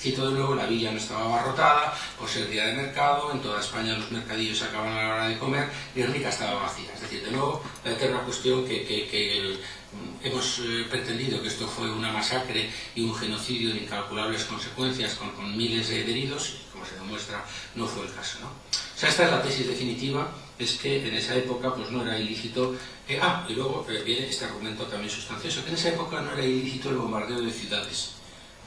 cito de nuevo, la villa no estaba abarrotada por ser día de mercado, en toda España los mercadillos se acaban a la hora de comer y Rica estaba vacía. Es decir, de nuevo, la eterna cuestión que, mm, hemos eh, pretendido que esto fue una masacre y un genocidio de incalculables consecuencias con, miles de heridos, y como se demuestra, no fue el caso. O sea, esta es la tesis definitiva es que en esa época pues no era ilícito... Eh, ah, y luego eh, viene este argumento también sustancioso, que en esa época no era ilícito el bombardeo de ciudades.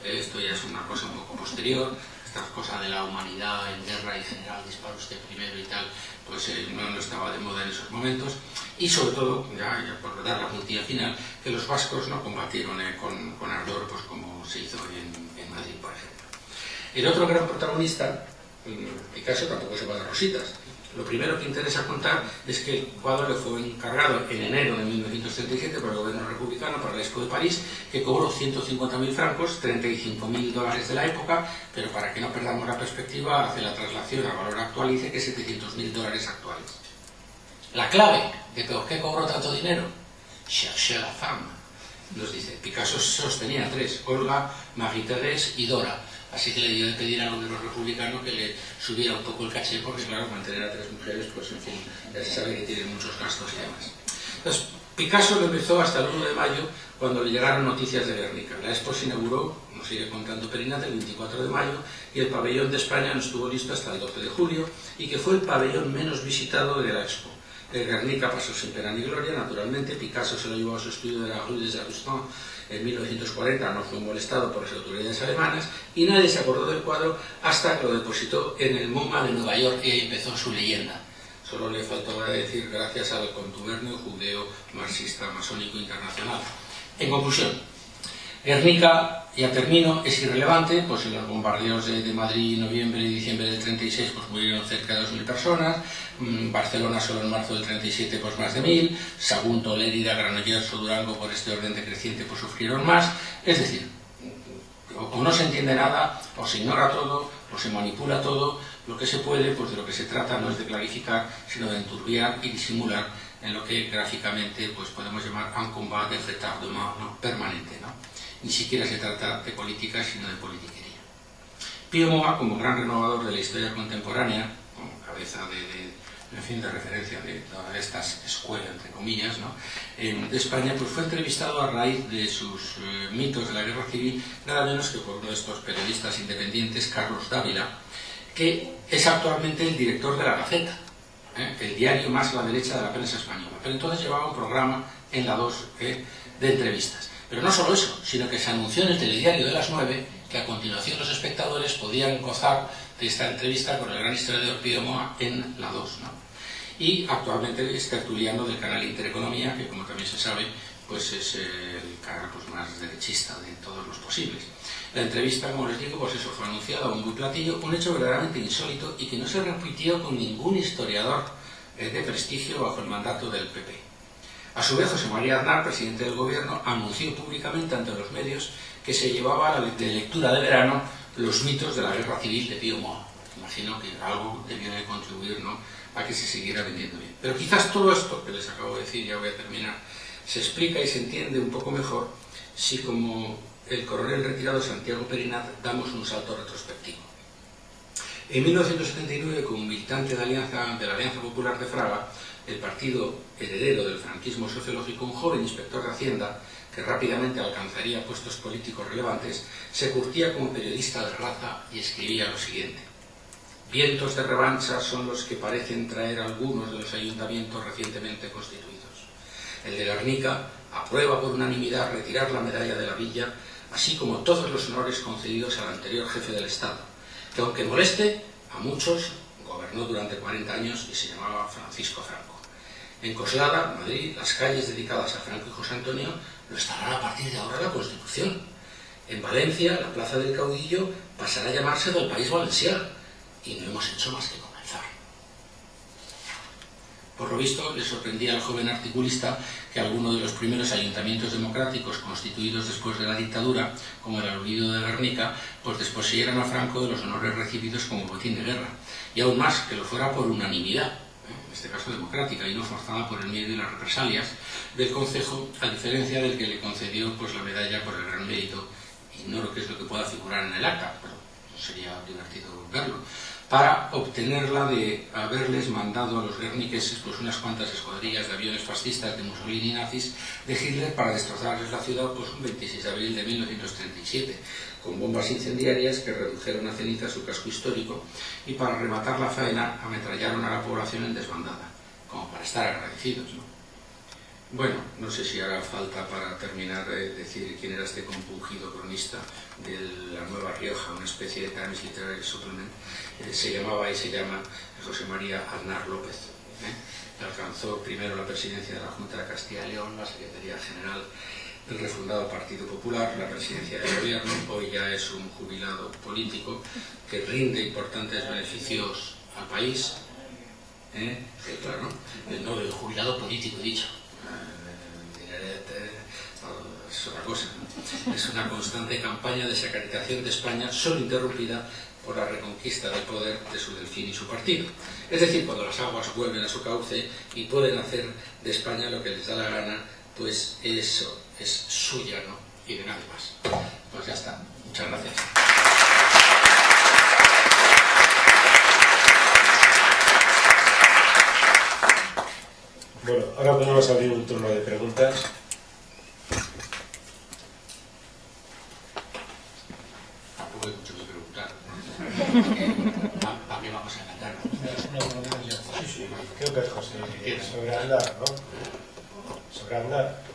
Eh, esto ya es una cosa un poco posterior, esta cosa de la humanidad en guerra y general dispara usted primero y tal, pues no, estaba de moda en esos momentos. Y sobre todo, ya, por dar la puntilla final, que los vascos no combatieron con, con, ardor pues como se hizo en, en Madrid, por ejemplo. El otro gran protagonista, Picasso, tampoco se va de rositas, lo primero que interesa contar es que el cuadro le fue encargado en enero de 1937 por el gobierno republicano para la Expo de París, que cobró 150.000 francos, 35.000 dólares de la época, pero para que no perdamos la perspectiva, hace la traslación al valor actual y dice que 700.000 dólares actuales. La clave de por qué cobró tanto dinero, chercher la femme, nos dice, Picasso sostenía tres, Olga, Marie-Thérèse y Dora, Así que le dio de pedir al gobierno republicano que le subiera un poco el caché, porque claro, mantener a tres mujeres, pues en fin, ya se sabe que tiene muchos gastos y demás. Entonces, Picasso lo empezó hasta el 1 de mayo, cuando le llegaron noticias de Guernica. La expo se inauguró, nos sigue contando Perinat, el 24 de mayo, y el pabellón de España no estuvo listo hasta el 12 de julio, y que fue el pabellón menos visitado de la expo. El Guernica pasó sin pena ni gloria, naturalmente, Picasso se lo llevó a su estudio de la Rue des Augustins en 1940 no fue molestado por las autoridades alemanas y nadie se acordó del cuadro hasta que lo depositó en el MoMA de Nueva York y empezó su leyenda. Solo le faltaba decir gracias al contubernio judeo marxista masónico internacional. En conclusión, Guernica, ya termino, es irrelevante, pues en los bombardeos de, Madrid noviembre y diciembre del 36 pues murieron cerca de 2.000 personas, mmm, Barcelona solo en marzo del 37 pues más de 1.000, Sagunto, Lérida, Granollers o Durango por este orden decreciente pues sufrieron más, es decir, o no se entiende nada, o se ignora todo, o se manipula todo, lo que se puede, pues de lo que se trata no es de clarificar, sino de enturbiar y disimular en lo que gráficamente pues podemos llamar un combat de retardement ¿no? permanente. ¿no? Ni siquiera se trata de política, sino de politiquería. Pío Moa, como gran renovador de la historia contemporánea, como cabeza de, de fin, de referencia de todas estas escuelas, entre comillas, ¿no? en España, pues fue entrevistado a raíz de sus eh, mitos de la guerra civil, nada menos que por uno de estos periodistas independientes, Carlos Dávila, que es actualmente el director de La Gaceta, ¿eh? el diario más a la derecha de la prensa española. Pero entonces llevaba un programa en la 2 ¿eh? de entrevistas. Pero no solo eso, sino que se anunció en el telediario de las 9 que a continuación los espectadores podían gozar de esta entrevista con el gran historiador Pío Moa en la 2. ¿no? Y actualmente es tertuliano del canal Intereconomía, que como también se sabe, pues es el canal pues, más derechista de todos los posibles. La entrevista, como les digo, pues eso fue anunciada a un muy platillo, un hecho verdaderamente insólito y que no se repitió con ningún historiador eh, de prestigio bajo el mandato del PP. A su vez, José María Aznar, presidente del gobierno, anunció públicamente ante los medios que se llevaba de lectura de verano los mitos de la guerra civil de Pío Moa. Imagino que algo debió de contribuir ¿no? a que se siguiera vendiendo bien. Pero quizás todo esto que les acabo de decir, ya voy a terminar, se explica y se entiende un poco mejor si como el coronel retirado Santiago Perinat damos un salto retrospectivo. En 1979, como militante de, alianza, de la Alianza Popular de Fraga, el partido heredero del franquismo sociológico, un joven inspector de Hacienda, que rápidamente alcanzaría puestos políticos relevantes, se curtía como periodista de raza y escribía lo siguiente. Vientos de revancha son los que parecen traer algunos de los ayuntamientos recientemente constituidos. El de Guernica aprueba por unanimidad retirar la medalla de la villa así como todos los honores concedidos al anterior jefe del Estado, que aunque moleste, a muchos gobernó durante 40 años y se llamaba Francisco Franco. En Coslada, Madrid, las calles dedicadas a Franco y José Antonio lo estarán a partir de ahora la Constitución. En Valencia, la Plaza del Caudillo pasará a llamarse del País Valenciano y no hemos hecho más que comenzar. Por lo visto, le sorprendía al joven articulista que algunos de los primeros ayuntamientos democráticos constituidos después de la dictadura, como el aludido de Guernica, pues desposeyeran a Franco de los honores recibidos como botín de guerra. Y aún más, que lo fuera por unanimidad, este caso democrática, y no forzada por el miedo y las represalias del Concejo, a diferencia del que le concedió pues, la medalla por el gran mérito. Ignoro qué es lo que pueda figurar en el acta, pero sería divertido verlo para obtenerla de haberles mandado a los guerniqueses pues unas cuantas escuadrillas de aviones fascistas de Mussolini y nazis de Hitler para destrozarles la ciudad pues un 26 de abril de 1937 con bombas incendiarias que redujeron a ceniza su casco histórico y para rematar la faena ametrallaron a la población en desbandada como para estar agradecidos ¿no? Bueno, no sé si hará falta para terminar de decir quién era este compungido cronista de la Nueva Rioja, una especie de Times Literary Supplement, eh, se llamaba y se llama José María Aznar López. ¿eh? Alcanzó primero la presidencia de la Junta de Castilla y León, la Secretaría General del refundado Partido Popular, la presidencia del gobierno, hoy ya es un jubilado político que rinde importantes beneficios al país, ¿eh? claro, no, el jubilado político dicho, es otra cosa. Es una constante campaña de sacralización de España, solo interrumpida por la reconquista del poder de su delfín y su partido. Es decir, cuando las aguas vuelven a su cauce y pueden hacer de España lo que les da la gana, pues eso es suya, ¿no? Y de nadie más. Pues ya está. Muchas gracias. Bueno, ahora podemos abrir un turno de preguntas. Tampoco hay mucho que preguntar. ¿Para qué vamos a cantar? Creo que es José. Sobre andar, ¿no? Sobre andar.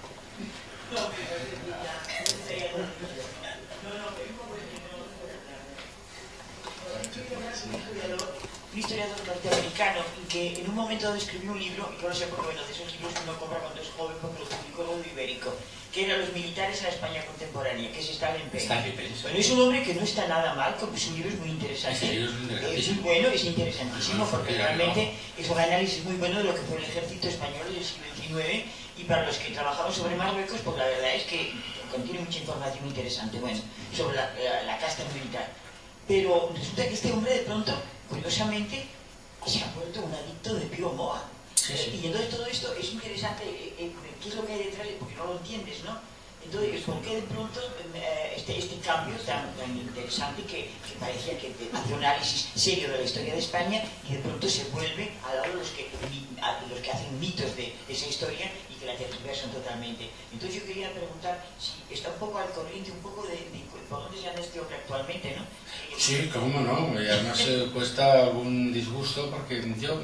Historiador norteamericano que en un momento escribió un libro, y sé por bueno, de esos libros que uno compra cuando es joven porque lo publicó Rodo Ibérico, que era Los militares a la España contemporánea, que es Stalin Payne. Bueno, es un hombre que no está nada mal, porque su libro es muy interesante. es, muy bueno, es interesantísimo, porque realmente es un análisis muy bueno de lo que fue el ejército español del siglo XIX, y para los que trabajamos sobre Marruecos, pues la verdad es que contiene mucha información interesante, bueno, sobre la, la casta militar. Pero resulta que este hombre de pronto, curiosamente, se ha vuelto un adicto de Pío Moa. Y entonces todo esto es interesante, eh, eh, ¿qué es lo que hay detrás? Porque no lo entiendes, ¿no? Entonces, ¿por qué de pronto eh, este, este cambio tan, tan interesante que, parecía que hace un análisis serio de la historia de España y de pronto se vuelve al lado de los que, los que hacen mitos de, esa historia y que la tergiversan totalmente? Entonces yo quería preguntar si está un poco al corriente, un poco de, de por dónde se anda este hombre actualmente, ¿no? Sí, cómo no, además cuesta algún disgusto porque yo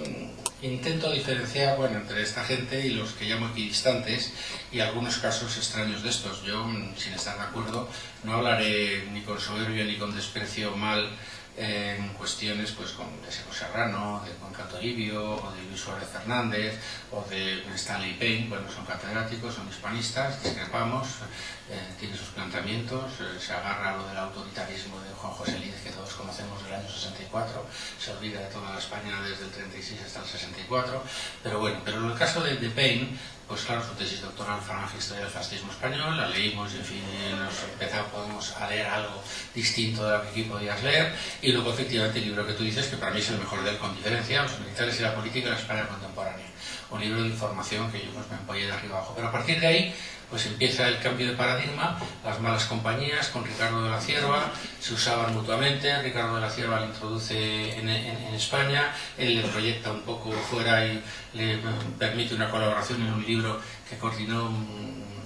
intento diferenciar bueno, entre esta gente y los que llamo equidistantes y algunos casos extraños de estos. Yo, sin estar de acuerdo, no hablaré ni con soberbia ni con desprecio mal en cuestiones pues con de Seco Serrano, de Juan Catoribio, o de Luis Suárez Fernández, o de Stanley Payne, bueno, son catedráticos, son hispanistas, discrepamos, eh, tiene sus planteamientos, eh, se agarra a lo del autoritarismo de Juan José Lídez, que todos conocemos del año 64, se olvida de toda la España desde el 36 hasta el 64, pero bueno, pero en el caso de, de Payne, pues claro, su tesis doctoral fue en Historia del Fascismo Español, la leímos y en fin, nos empezamos podemos a leer algo distinto de lo que aquí podías leer, y luego efectivamente el libro que tú dices, que para mí es el mejor de él con diferencia, Los militares y la política en la España contemporánea, un libro de información que yo pues, me apoyé de arriba abajo, pero a partir de ahí pues empieza el cambio de paradigma, las malas compañías con Ricardo de la Cierva, se usaban mutuamente, Ricardo de la Cierva le introduce en, España, él le proyecta un poco fuera y le permite una colaboración en un libro que coordinó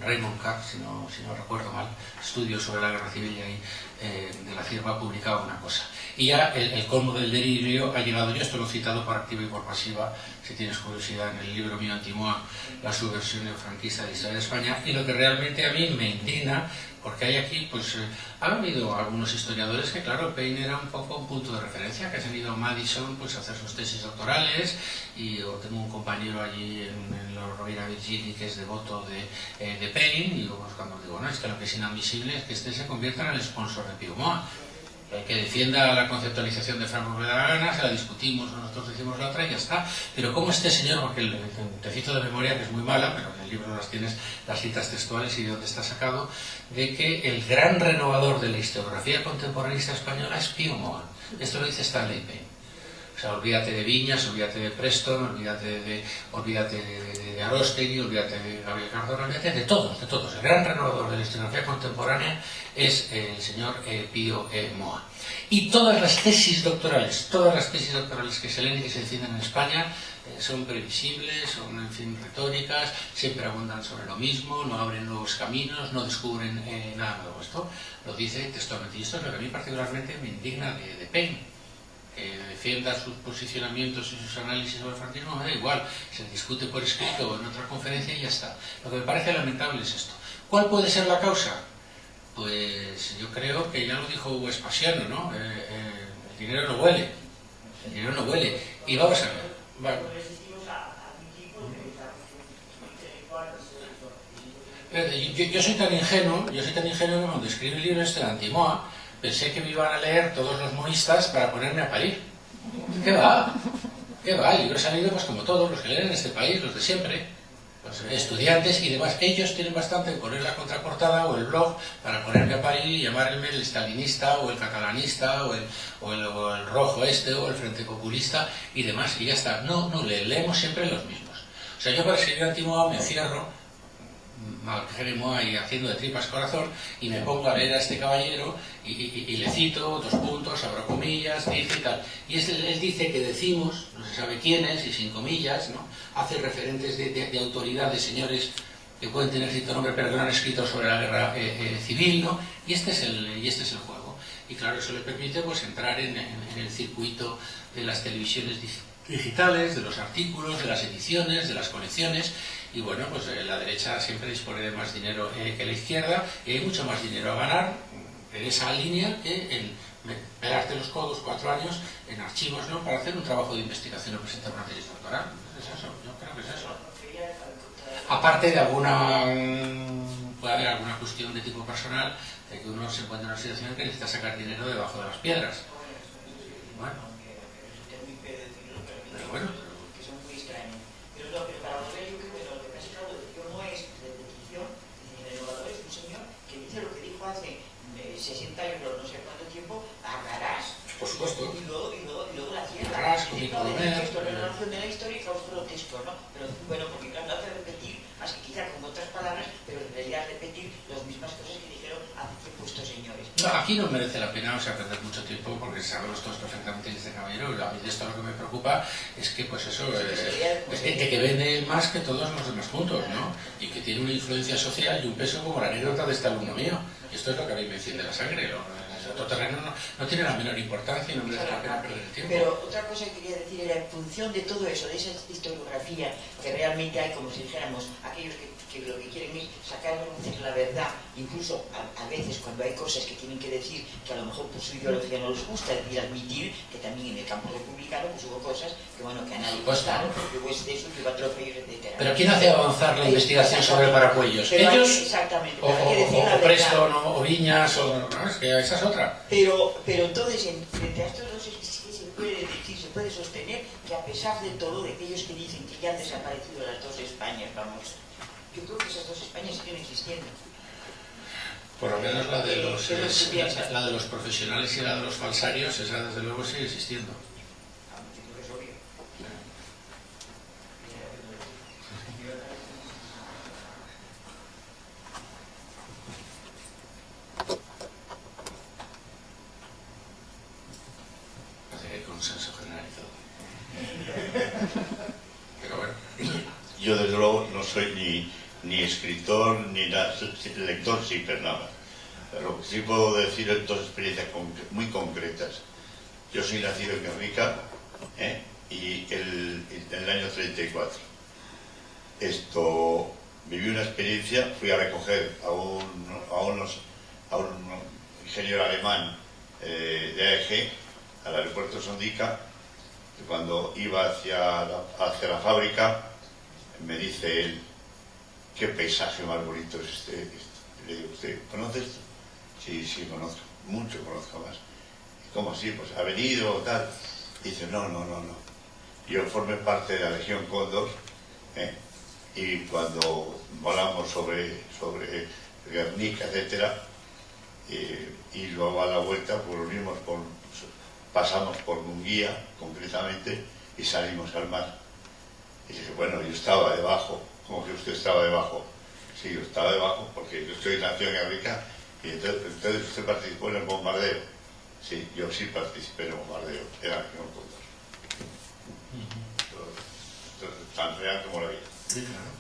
Raymond Carr, si no, recuerdo mal, estudios sobre la guerra civil y eh, de la Cierva publicaba una cosa. Y ya el, colmo del delirio ha llegado, yo esto lo he citado por activa y por pasiva, si tienes curiosidad, en el libro mío Antimoa, la subversión neofranquista de historia de España, y lo que realmente a mí me indigna, porque hay aquí, pues, eh, ha habido algunos historiadores que, claro, Payne era un poco un punto de referencia, que se han ido a Madison pues, a hacer sus tesis doctorales, y yo tengo un compañero allí en, en la Rovira Virgili que es devoto de, eh, Payne, y yo buscando digo, no, es que lo que es inadmisible es que este se convierta en el sponsor de Moa que defienda la conceptualización de Franco me da la gana, se la discutimos, nosotros decimos la otra y ya está. Pero como este señor, porque el, te cito de memoria, que es muy mala, pero en el libro las tienes las citas textuales y de dónde está sacado, de que el gran renovador de la historiografía contemporaneista española es Pío Moa. Esto lo dice Stanley Payne. O sea, olvídate de Viñas, olvídate de Preston, olvídate de, olvídate de, de, olvídate de Gabriel Cardona, olvídate de todos, de todos. El gran renovador de la historiografía contemporánea es el señor eh, Pío E. Moa. Y todas las tesis doctorales, todas las tesis doctorales que se leen y que se defienden en España eh, son previsibles, son, en fin, retóricas, siempre abundan sobre lo mismo, no abren nuevos caminos, no descubren eh, nada nuevo. Esto lo dice textualmente. Y esto es lo que a mí particularmente me indigna de, de defienda sus posicionamientos y sus análisis sobre el franquismo, me da igual, se discute por escrito o en otra conferencia y ya está. Lo que me parece lamentable es esto. ¿Cuál puede ser la causa? Pues yo creo que ya lo dijo Vespasiano, ¿no? Eh, eh, el dinero no huele, el dinero no huele. Y vamos a ver. Eh, yo, soy tan ingenuo, yo soy tan ingenuo cuando escribí el libro este de Antimoa, pensé que me iban a leer todos los monistas para ponerme a parir. ¿Qué va? ¿Qué va? El libro ha salido pues como todos los que leen en este país, los de siempre, los estudiantes y demás. Ellos tienen bastante en poner la contraportada o el blog para ponerme a parir y llamarme el stalinista o el catalanista o el, o el, o el rojo este o el frente populista y demás. Y ya está. No, no, le, leemos siempre los mismos. O sea, yo para escribir Antimoa me cierro Malgeremo y haciendo de tripas corazón y me pongo a leer a este caballero y, y, y le cito dos puntos, abro comillas, dice y tal. Y es, él dice que decimos, no se sabe quiénes y sin comillas, ¿no? hace referentes de, de, de autoridad de señores que pueden tener cierto nombre pero que no han escrito sobre la guerra eh, eh, civil, ¿no? y, este es el, y este es el juego. Y claro, eso le permite pues, entrar en, en, en el circuito de las televisiones digitales, de los artículos, de las ediciones, de las colecciones, y bueno, pues eh, la derecha siempre dispone de más dinero eh, que la izquierda y hay mucho más dinero a ganar en esa línea que en pegarte los codos cuatro años en archivos, ¿no? Para hacer un trabajo de investigación o presentar una tesis doctoral. Es eso, yo creo que es eso. Aparte de alguna... puede haber alguna cuestión de tipo personal de que uno se encuentra en una situación en que necesita sacar dinero debajo de las piedras. Bueno. Pero bueno, por supuesto. Y luego, y luego, y luego la tierra. Con el texto, la narración de la historia y causa grotesco, ¿no? Pero bueno, porque claro, hace repetir, más que quizá con otras palabras, pero realidad repetir las mismas cosas que dijeron hace tiempo estos señores. No, aquí no merece la pena, o sea, perder mucho tiempo, porque sabemos todos perfectamente que este caballero, a mí de esto lo que me preocupa es que, pues eso, eh, es gente que vende más que todos los demás juntos, ¿no? Y que tiene una influencia social y un peso como la anécdota de este alumno mío. Esto es lo que a mí me enciende la sangre. Otro terreno no, no, tiene la menor importancia y no merece la pena perder el tiempo. Pero otra cosa que quería decir era, en función de todo eso, de esa historiografía que realmente hay, como si dijéramos, aquellos que, que lo que quieren es sacar la verdad, incluso a, a, veces cuando hay cosas que tienen que decir que a lo mejor por su ideología no les gusta, decir, admitir que también en el campo republicano pues hubo cosas que bueno, que a nadie gustaron, porque hubo exceso, que hubo atropellos, etc. Pero ¿quién hace avanzar la investigación sobre paracuellos? ¿Ellos? exactamente. O, o, o, o Preston, o Viñas, o... No, es que esa es otra. Pero, pero entonces, en, frente a estos dos sí se puede decir, se puede sostener que a pesar de todo, de aquellos que dicen que ya han desaparecido las dos Españas, vamos, yo creo que esas dos Españas siguen existiendo. Por lo menos la de los, es, la de los profesionales y la de los falsarios, esa desde luego sigue existiendo. consenso generalizado. Pero bueno. Yo desde luego no soy ni, ni escritor ni lector sí, pero nada. Pero sí puedo decir dos experiencias muy concretas. Yo soy nacido en Guernica ¿eh? y el, en el año 34. Esto, viví una experiencia, fui a recoger a un, a un ingeniero alemán eh, de AEG al aeropuerto Sondica, cuando iba hacia hacia la fábrica, me dice él, qué paisaje más bonito es este. este. Le digo, ¿usted conoce esto? Sí, sí, conozco, mucho conozco más. ¿Y cómo así? Pues ha venido o tal. Dice, no, no, no, no. Yo formé parte de la Legión Cóndor, ¿eh? y cuando volamos sobre, sobre Guernica, etcétera, eh, y luego a la vuelta, pues unimos con pasamos por Munguía, concretamente, y salimos al mar. Bueno, yo estaba debajo, como que usted estaba debajo. Sí, yo estaba debajo porque yo estoy nacido en África y entonces, entonces, usted participó en el bombardeo. Sí, yo sí participé en el bombardeo, era un Cóndor. Entonces, tan real como la vida. Sí, claro.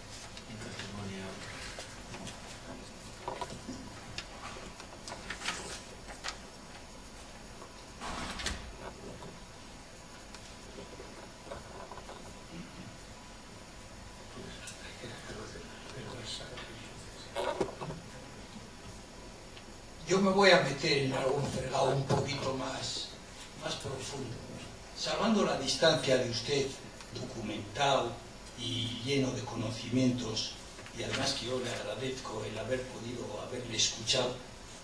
Yo en algún fregado un poquito más, más profundo. Salvando la distancia de usted, documentado y lleno de conocimientos, y además que yo le agradezco el haber podido haberle escuchado,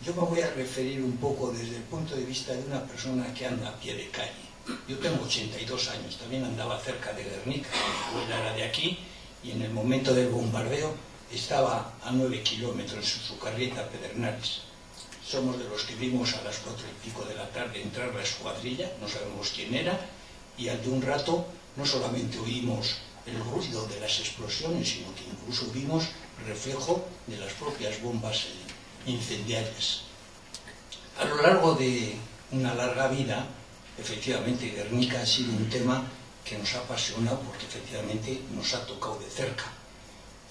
yo me voy a referir un poco desde el punto de vista de una persona que anda a pie de calle. Yo tengo 82 años, también andaba cerca de Guernica, mi era de aquí, y en el momento del bombardeo estaba a 9 kilómetros en su carreta Pedernales somos de los que vimos a las cuatro y pico de la tarde entrar la escuadrilla, no sabemos quién era, y al de un rato no solamente oímos el ruido de las explosiones, sino que incluso vimos reflejo de las propias bombas incendiarias. A lo largo de una larga vida, efectivamente Guernica ha sido un tema que nos ha apasionado porque efectivamente nos ha tocado de cerca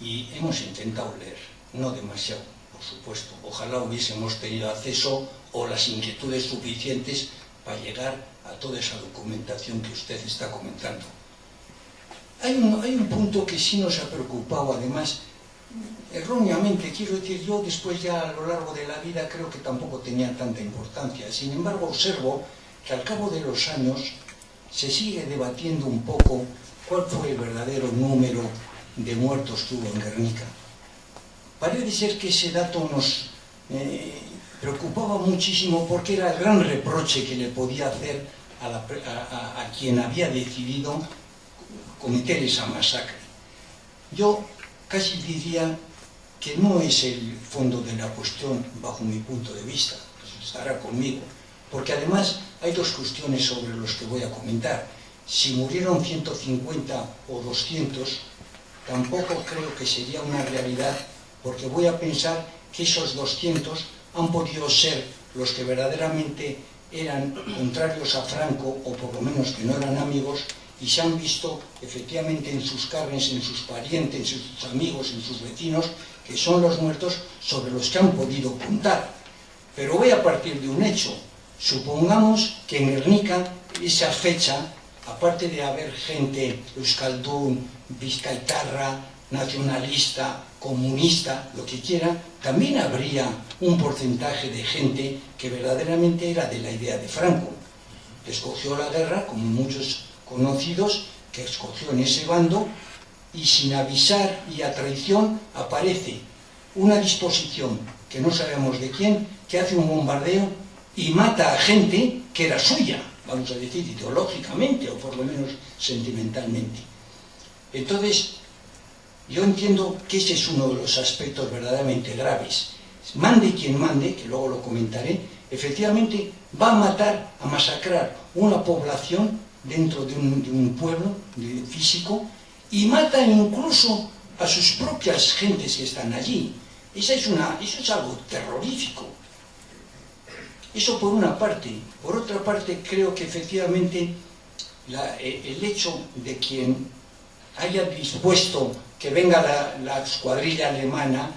y hemos intentado leer, no demasiado, por supuesto. Ojalá hubiésemos tenido acceso o las inquietudes suficientes para llegar a toda esa documentación que usted está comentando. Hay un, punto que sí nos ha preocupado, además, erróneamente, quiero decir, yo después ya a lo largo de la vida creo que tampoco tenía tanta importancia. Sin embargo, observo que al cabo de los años se sigue debatiendo un poco cuál fue el verdadero número de muertos hubo en Guernica. Parece ser que ese dato nos eh, preocupaba muchísimo porque era el gran reproche que le podía hacer a, quien había decidido cometer esa masacre. Yo casi diría que no es el fondo de la cuestión bajo mi punto de vista, estará conmigo, porque además hay dos cuestiones sobre los que voy a comentar. Si murieron 150 o 200, tampoco creo que sería una realidad, porque voy a pensar que esos 200 han podido ser los que verdaderamente eran contrarios a Franco, o por lo menos que no eran amigos, y se han visto efectivamente en sus carnes, en sus parientes, en sus amigos, en sus vecinos, que son los muertos sobre los que han podido contar. Pero voy a partir de un hecho. Supongamos que en Guernica, esa fecha, aparte de haber gente euskaldún, vizcaitarra, nacionalista, comunista, lo que quiera, también habría un porcentaje de gente que verdaderamente era de la idea de Franco. Escogió la guerra, como muchos conocidos, que escogió en ese bando, y sin avisar y a traición aparece una disposición que no sabemos de quién, que hace un bombardeo y mata a gente que era suya, vamos a decir, ideológicamente o por lo menos sentimentalmente. Entonces, yo entiendo que ese es uno de los aspectos verdaderamente graves. Mande quien mande, que luego lo comentaré, efectivamente va a matar, a masacrar una población dentro de un, de un pueblo físico y matan incluso a sus propias gentes que están allí. Esa es una, eso es algo terrorífico. Eso por una parte. Por otra parte, creo que efectivamente la, el hecho de quien haya dispuesto que venga la, la escuadrilla alemana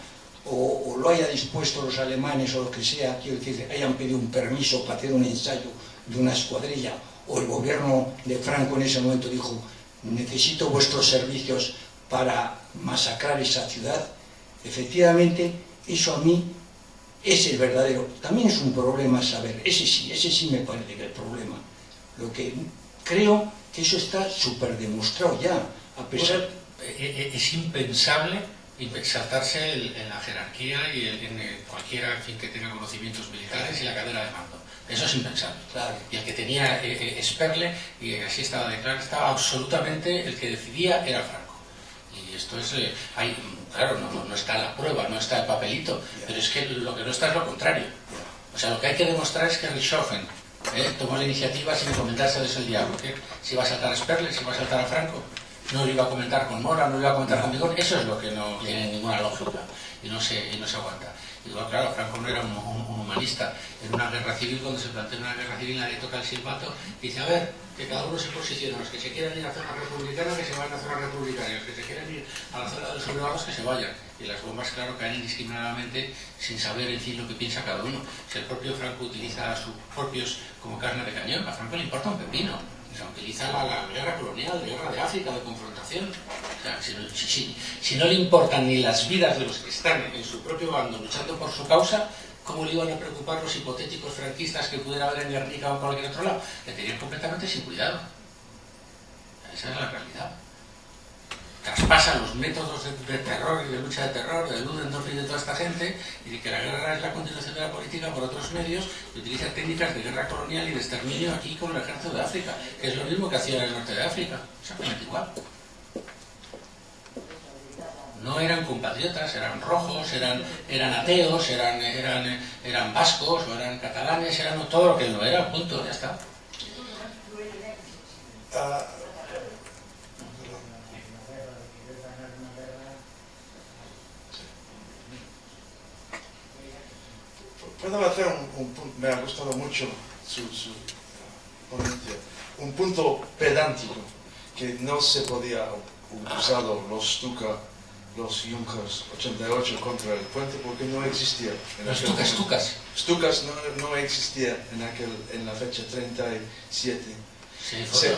o, lo haya dispuesto los alemanes o lo que sea, quiero decir, hayan pedido un permiso para hacer un ensayo de una escuadrilla o el gobierno de Franco en ese momento dijo necesito vuestros servicios para masacrar esa ciudad, efectivamente, eso a mí es el verdadero. También es un problema saber, ese sí, ese sí me parece que el problema. Lo que creo que eso está súper demostrado ya, a pesar... Pues, es impensable saltarse en la jerarquía y en cualquiera fin, que tenga conocimientos militares y la cadena de mando. Eso es impensable. Claro. Y el que tenía eh, Sperle, y así estaba declarado, estaba absolutamente, el que decidía era Franco. Y esto es, eh, hay, claro, no, no, está la prueba, no está el papelito, pero es que lo que no está es lo contrario. O sea, lo que hay que demostrar es que Richthofen eh, tomó la iniciativa sin comentarse el diablo, que si va a saltar a Sperle, si va a saltar a Franco, no lo iba a comentar con Mora, no lo iba a comentar con Vigón, eso es lo que no tiene ninguna lógica y no se, y no se aguanta. Digo, claro, Franco no era un, un, un, humanista. En una guerra civil, cuando se plantea una guerra civil, nadie toca el silbato, dice, a ver, que cada uno se posicione, los que se quieran ir a la zona republicana, que se vayan a la zona republicana, los que se quieran ir a la zona de los sublevados, que se vayan. Y las bombas, claro, caen indiscriminadamente sin saber, en fin, lo que piensa cada uno. Si el propio Franco utiliza a sus propios como carne de cañón, a Franco le importa un pepino se utiliza la, guerra colonial, la guerra de África, de confrontación. O sea, si, no le importan ni las vidas de los que están en su propio bando luchando por su causa, ¿cómo le iban a preocupar los hipotéticos franquistas que pudiera haber en Guernica o en cualquier otro lado? Le tenían completamente sin cuidado. Esa es la realidad traspasan los métodos de, de, terror y de lucha de terror de Ludendorff y de toda esta gente y de que la guerra es la continuación de la política por otros medios y utiliza técnicas de guerra colonial y de exterminio aquí con el ejército de África, que es lo mismo que hacía en el norte de África, exactamente igual. No eran compatriotas, eran rojos, eran, eran ateos, eran, eran, eran vascos o eran catalanes, eran todo lo que no era, punto, ya está. Uh, puedo hacer un, un, punto, me ha gustado mucho su, su ponencia, un punto pedántico que no se podía usar los Stuka, los Junkers 88 contra el puente porque no existía. En los Stukas, Stukas. Stukas no, no, existía en, aquel, en la fecha 37. Sí, se,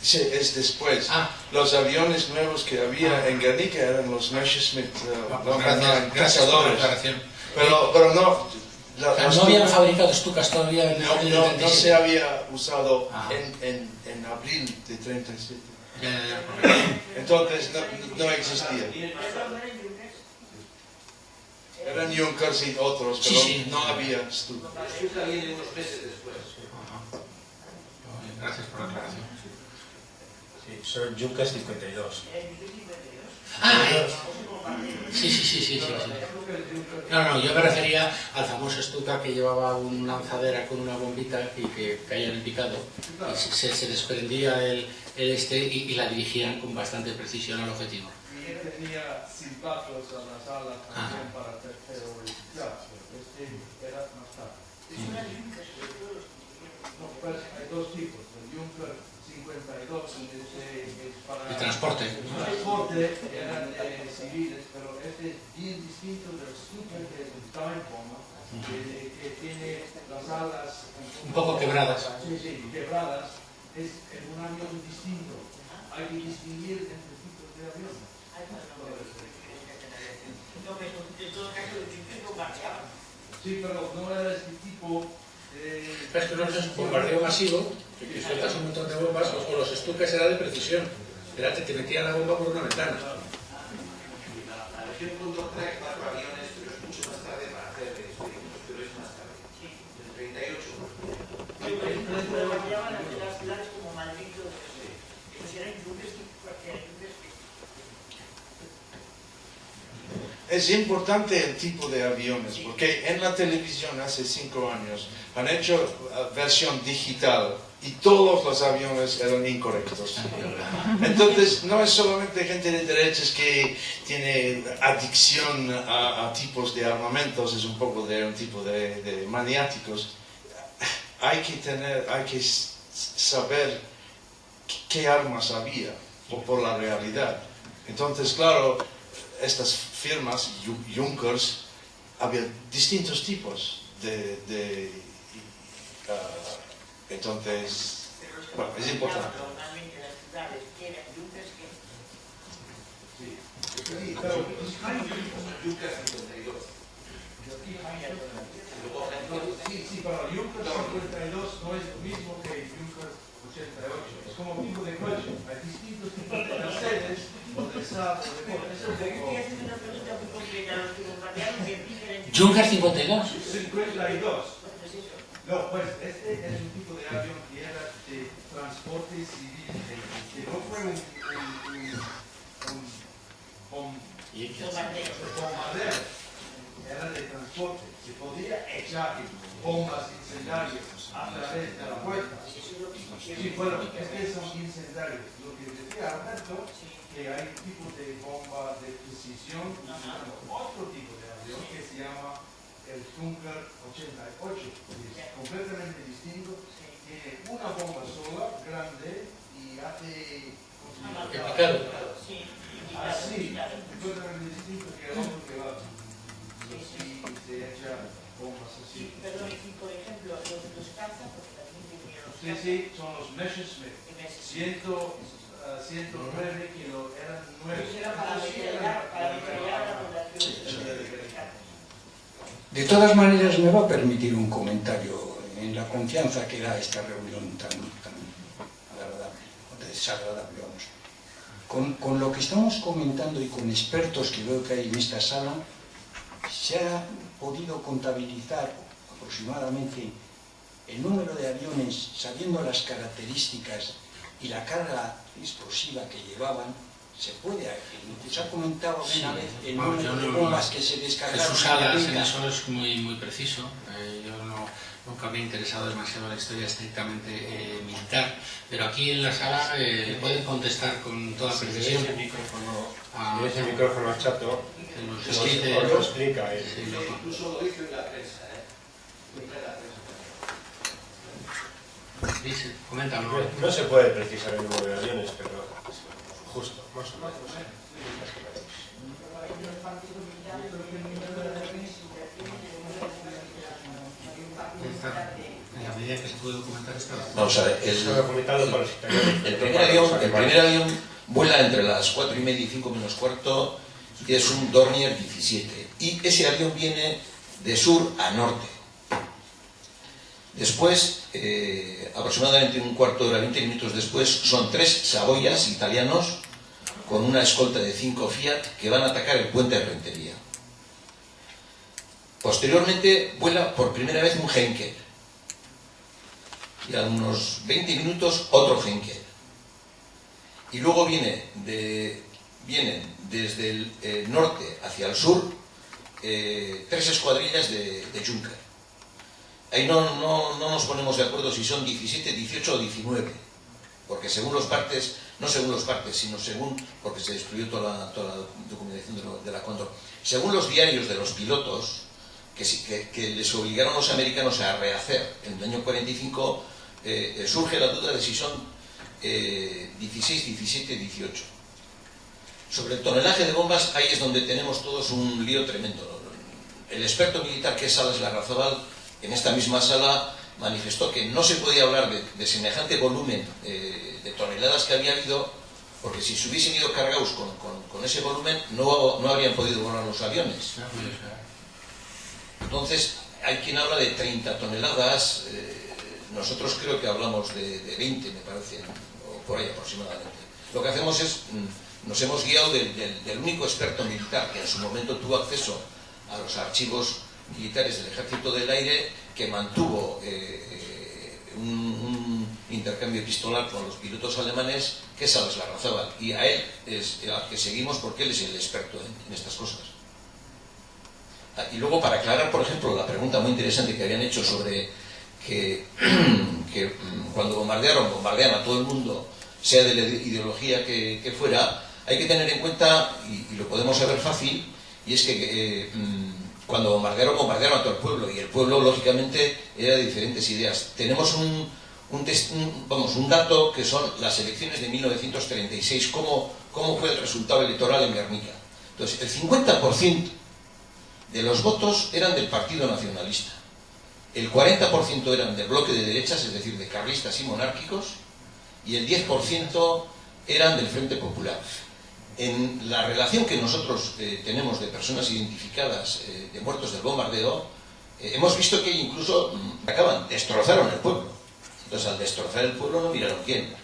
Sí, es después. Ah. Los aviones nuevos que había en Guernica eran los Messerschmitt uh, Ah, pues por la cazadores. Pero, pero no, la- los no habían fabricado Stukas todavía en el no, año no, no 37. se había usado Ah. en, en, en abril de 37. Ya, ya, ya, correcto. Entonces no, no existía. Eran Junkers y otros, Sí, pero sí. no había Stuka. Stuka viene unos meses después. Gracias por la aclaración. Sí, son Junkers 52. Ah, eh. sí, sí, sí, sí, sí, sí. No, no, yo me refería al famoso Stuka que llevaba una lanzadera con una bombita y que caía en el picado. Y se, se desprendía el, el este y, y la dirigían con bastante precisión al objetivo. Y tenía silbatos a las alas Ah. también para terrorizar. Este era más tarde. No, pues hay dos tipos. El Junker 52 este es para... El transporte. El transporte eran eh, civiles, pero este es bien distinto del Stuka que es un time bomber, que, que tiene las alas Un poco quebradas. Sí, sí, quebradas. Es en un avión distinto. Hay que distinguir entre tipos de aviones. No, pero en todo caso, chicos bombardeaban. Sí, pero no era este tipo de... Es que no es un bombardeo masivo, que sueltas un montón de bombas, o los Stukas era de precisión. Era que te metían la bomba por una ventana. La región Condor trae cuatro aviones, pero es mucho más tarde para hacer experimentos, pero es más tarde. En el 38. Los bombardeaban las ciudades como. Esos eran Es importante el tipo de aviones, porque en la televisión hace cinco años han hecho uh, versión digital y todos los aviones eran incorrectos. Entonces, no es solamente gente de derechas que tiene adicción a, a tipos de armamentos, es un poco de un tipo de, de maniáticos. Hay que tener, hay que saber qué armas había por, por la realidad. Entonces, claro, estas firmas, Ju- Junkers, había distintos tipos de... de ah, entonces, bueno, es importante. Sí, pero Yucca 52. Sí, sí, pero Junker 52 no es lo mismo que Junker 88. Es como tipo de coche. Hay distintos tipos de Mercedes, o de Saab, o de Ford. Es un poco... Junker 52. 52. No, pues este es un tipo de avión que era de transporte civil, que, no fue un, un, un, un bom- Bombardeo. bombardeo, era de transporte. Se podía echar bombas incendiarias a través de la puerta. Sí, bueno, estos son incendiarios. Lo que decía Alberto, que hay tipos de bomba de precisión otro tipo de avión que se llama el Junker 88. Es completamente distinto. Tiene una bomba sola, grande, y hace... picado. Sí. Así, completamente distinto que el otro que va. Y se echa bombas así. Perdón, y por ejemplo, los, cazas, porque también tenía los Sí, sí, son los Messerschmitt. ah, 109 que lo eran nueve. Eso era para metrallar, para metrallar a la población. De todas maneras, me va a permitir un comentario en la confianza que da esta reunión tan, tan agradable, desagradable, vamos. Con, con lo que estamos comentando y con expertos que veo que hay en esta sala, se ha podido contabilizar aproximadamente el número de aviones, sabiendo las características y la carga explosiva que llevaban, se puede, se ha comentado Sí. una vez el Vamos, número yo de no- bombas que se descargaron. Jesús en la Salas en eso es muy, muy preciso. Eh, yo no, nunca me he interesado demasiado en la historia estrictamente eh, militar, pero aquí en la sala eh, pueden contestar con toda des precisión. el micrófono, Ah, le des el micrófono al chato, Se nos lo explica él. Sí, lo- Incluso lo hizo en la prensa, ¿eh? En la prensa. Dice, coméntalo. No, no se puede precisar el número de aviones, pero justo, más o menos. En la medida que que se puede documentar esto? Vamos a ver, el, el primer avión, el primer avión vuela entre las 4 y media y 5 menos cuarto y es un Dornier 17. Y ese avión viene de sur a norte. Después, eh, aproximadamente un cuarto de hora, 20 minutos después, son tres Saboyas italianos con una escolta de 5 Fiat que van a atacar el puente de Rentería. Posteriormente vuela por primera vez un Henkel. Y a unos 20 minutos otro Henkel. Y luego viene vienen desde el eh, norte hacia el sur eh, tres escuadrillas de, de Junker. Ahí no, no, no nos ponemos de acuerdo si son 17, 18 o 19, porque según los partes, no según los partes, sino según, porque se destruyó toda la, toda la documentación de, la Condor, según los diarios de los pilotos, que, que, les obligaron los americanos a rehacer en el año 45, eh, eh, surge la duda de si son eh, 16, 17, 18. Sobre el tonelaje de bombas, ahí es donde tenemos todos un lío tremendo. El experto militar que es Salas Larrazabal, en esta misma sala, manifestó que no se podía hablar de, semejante volumen eh, de toneladas que había habido, porque si se hubiesen ido cargados con, ese volumen, no, habrían podido volar los aviones. Entonces, hay quien habla de 30 toneladas, eh, nosotros creo que hablamos de, de 20, me parece, o por ahí aproximadamente. Lo que hacemos es, mm, nos hemos guiado del, del- del único experto militar que en su momento tuvo acceso a los archivos militares del Ejército del Aire, que mantuvo eh, eh, un, intercambio epistolar con los pilotos alemanes, que es Salas Larrazábal. Y a él es al que seguimos porque él es el experto en- estas cosas. Ah, Y luego, para aclarar, por ejemplo, la pregunta muy interesante que habían hecho sobre que, mm, cuando bombardearon, bombardean a todo el mundo, sea de la ideología que, fuera, hay que tener en cuenta, y, lo podemos saber fácil, y es que eh, mm, cuando bombardearon, bombardearon a todo el pueblo, y el pueblo, lógicamente, era de diferentes ideas. Tenemos un, un, un- vamos, un dato que son las elecciones de 1936, cómo, cómo fue el resultado electoral en Guernica. Entonces, el 50% de los votos eran del Partido Nacionalista. El 40% eran del bloque de derechas, es decir, de carlistas y monárquicos, y el 10% eran del Frente Popular. En la relación que nosotros eh, tenemos de personas identificadas eh, de muertos del bombardeo, eh, hemos visto que incluso mm, acaban, destrozaron el pueblo. Entonces, al destrozar el pueblo no miraron quién.